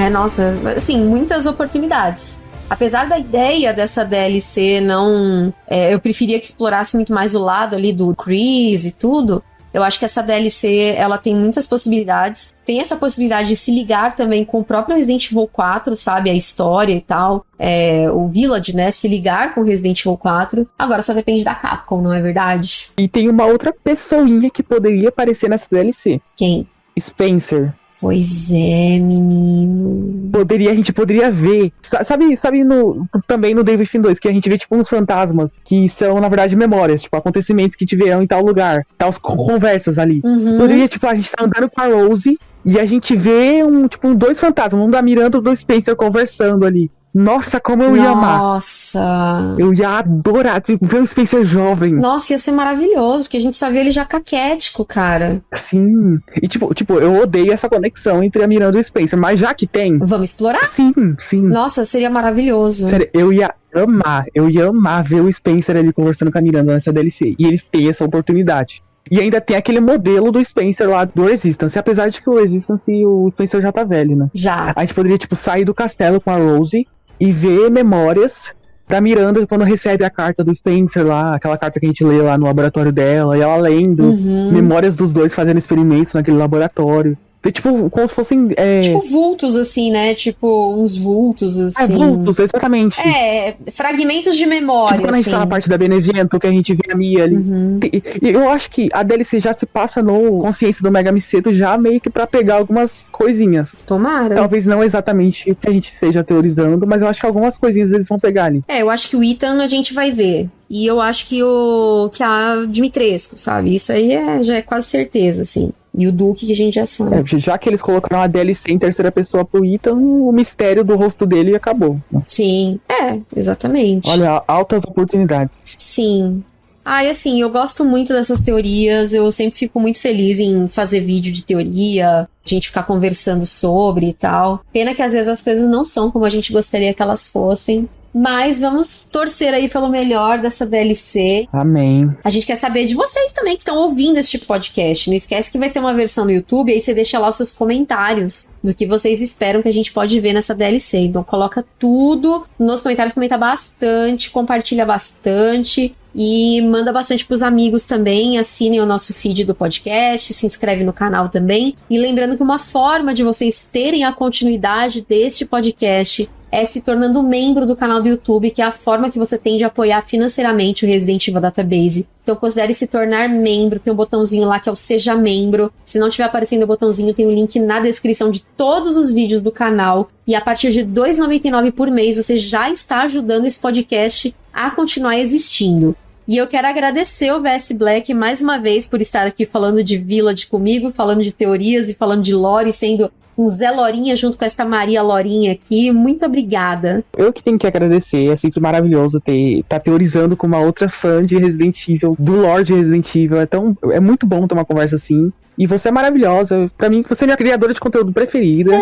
É, nossa, assim, muitas oportunidades. Apesar da ideia dessa DLC não. é, eu preferia que explorasse muito mais o lado ali do Chris e tudo. Eu acho que essa DLC ela tem muitas possibilidades. Tem essa possibilidade de se ligar também com o próprio Resident Evil 4, sabe? A história e tal. É, o Village, né? Se ligar com o Resident Evil 4. Agora só depende da Capcom, não é verdade? E tem uma outra pessoinha que poderia aparecer nessa DLC. Quem? Spencer. Pois é, menino. Poderia, a gente poderia ver. Sa- Sabe, sabe no, também no David Fin 2, que a gente vê tipo uns fantasmas que são, na verdade, memórias, tipo, acontecimentos que tiveram em tal lugar, tal co- conversas ali. Uhum. Poderia, tipo, a gente tá andando com a Rose e a gente vê um, tipo, um dois fantasmas, um da Miranda e um do Spencer conversando ali. Nossa, como eu ia amar. Nossa. Eu ia adorar tipo, ver o Spencer jovem. Nossa, ia ser maravilhoso, porque a gente só vê ele já caquético, cara. Sim. E tipo, tipo, eu odeio essa conexão entre a Miranda e o Spencer, mas já que tem, Vamos explorar? sim, sim. Nossa, seria maravilhoso. Sério, eu ia amar, eu ia amar ver o Spencer ali conversando com a Miranda nessa DLC. E eles têm essa oportunidade. E ainda tem aquele modelo do Spencer lá do Resistance. Apesar de que o Resistance e o Spencer já tá velho, né? Já. A gente poderia, tipo, sair do castelo com a Rose e ver memórias da Miranda quando recebe a carta do Spencer lá, aquela carta que a gente lê lá no laboratório dela, e ela lendo Uhum. memórias dos dois fazendo experimentos naquele laboratório. Tem, tipo, como se fossem. É, Tipo vultos, assim, né? Tipo, uns vultos, é, assim. vultos, exatamente. É, fragmentos de memória, Tipo quando a gente assim. tá na parte da Benevento, que a gente vê a Mia ali. Uhum. Eu acho que a DLC já se passa no consciência do Mega Miceto já meio que pra pegar algumas coisinhas. Tomara. Talvez não exatamente o que a gente esteja teorizando, mas eu acho que algumas coisinhas eles vão pegar ali. É, eu acho que o Ethan a gente vai ver. E eu acho que o que a Dimitrescu, sabe? Isso aí é, já é quase certeza, assim. E o Duque que a gente já sabe. É, já que eles colocaram a DLC em terceira pessoa pro Ethan, o mistério do rosto dele acabou. Sim. É, exatamente. Olha, altas oportunidades. Sim. Ah, e assim, eu gosto muito dessas teorias, eu sempre fico muito feliz em fazer vídeo de teoria, a gente ficar conversando sobre e tal. Pena que às vezes as coisas não são como a gente gostaria que elas fossem. Mas vamos torcer aí pelo melhor dessa DLC. Amém. A gente quer saber de vocês também que estão ouvindo esse tipo de podcast. Não esquece que vai ter uma versão no YouTube, aí você deixa lá os seus comentários do que vocês esperam que a gente pode ver nessa DLC. Então coloca tudo nos comentários, comenta bastante, compartilha bastante e manda bastante pros amigos também. Assinem o nosso feed do podcast, se inscreve no canal também. E lembrando que uma forma de vocês terem a continuidade deste podcast é se tornando membro do canal do YouTube, que é a forma que você tem de apoiar financeiramente o Resident Evil Database. Então considere se tornar membro, tem um botãozinho lá que é o Seja Membro. Se não estiver aparecendo o botãozinho, tem o link na descrição de todos os vídeos do canal. E a partir de R$ 2,99 por mês, você já está ajudando esse podcast a continuar existindo. E eu quero agradecer o VS Black mais uma vez por estar aqui falando de Village comigo, falando de teorias e falando de lore, sendo com Zé Lorinha junto com esta Maria Lorinha aqui. Muito obrigada. Eu que tenho que agradecer, é sempre maravilhoso ter tá teorizando com uma outra fã de Resident Evil, do Lord Resident Evil. É tão é muito bom ter uma conversa assim. E você é maravilhosa. Pra mim, você é minha criadora de conteúdo preferida.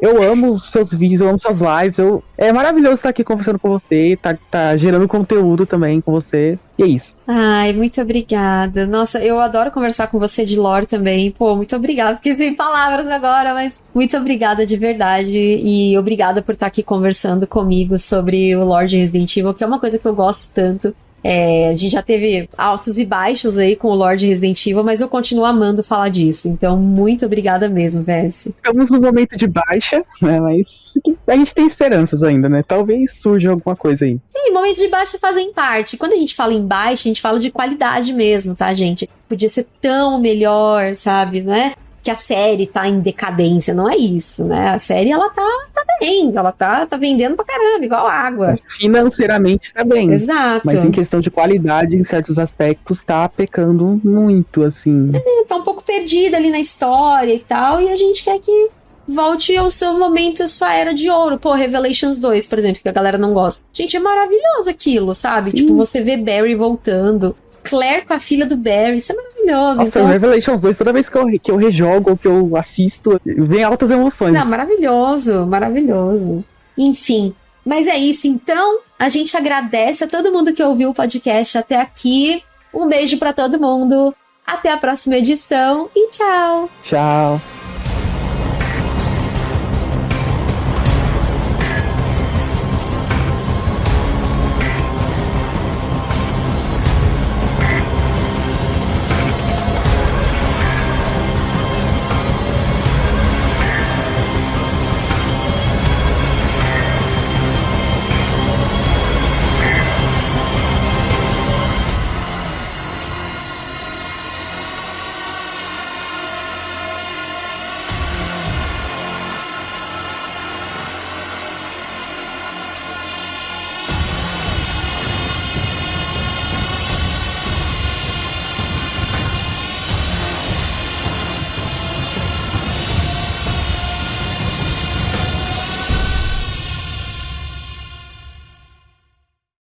Eu amo seus vídeos, eu amo suas lives. Eu... É maravilhoso estar aqui conversando com você, tá, tá gerando conteúdo também com você. E é isso. Ai, muito obrigada. Nossa, eu adoro conversar com você de lore também. Pô, muito obrigada. Fiquei sem palavras agora, mas muito obrigada de verdade. E obrigada por estar aqui conversando comigo sobre o Lord Resident Evil, que é uma coisa que eu gosto tanto. É, a gente já teve altos e baixos aí com o Lord Resident Evil, mas eu continuo amando falar disso. Então, muito obrigada mesmo, Vess. Estamos no momento de baixa, né? Mas a gente tem esperanças ainda, né? Talvez surja alguma coisa aí. Sim, momentos de baixa fazem parte. Quando a gente fala em baixa, a gente fala de qualidade mesmo, tá, gente? Podia ser tão melhor, sabe, né? Que a série tá em decadência, não é isso, né? A série, ela tá, tá bem, ela tá, tá vendendo pra caramba, igual água. Financeiramente tá bem. Exato. Mas em questão de qualidade, em certos aspectos, tá pecando muito, assim. É, tá um pouco perdida ali na história e tal, e a gente quer que volte ao seu momento, a sua era de ouro. Pô, Revelations 2, por exemplo, que a galera não gosta. Gente, é maravilhoso aquilo, sabe? Sim. Tipo, você vê Barry voltando. Claire com a filha do Barry, isso é maravilhoso. Nossa, então... Revelations 2, toda vez que eu, que eu rejogo ou que eu assisto, vem altas emoções. Não, maravilhoso, maravilhoso. Enfim, mas é isso, então. A gente agradece a todo mundo que ouviu o podcast até aqui. Um beijo para todo mundo. Até a próxima edição e tchau. Tchau.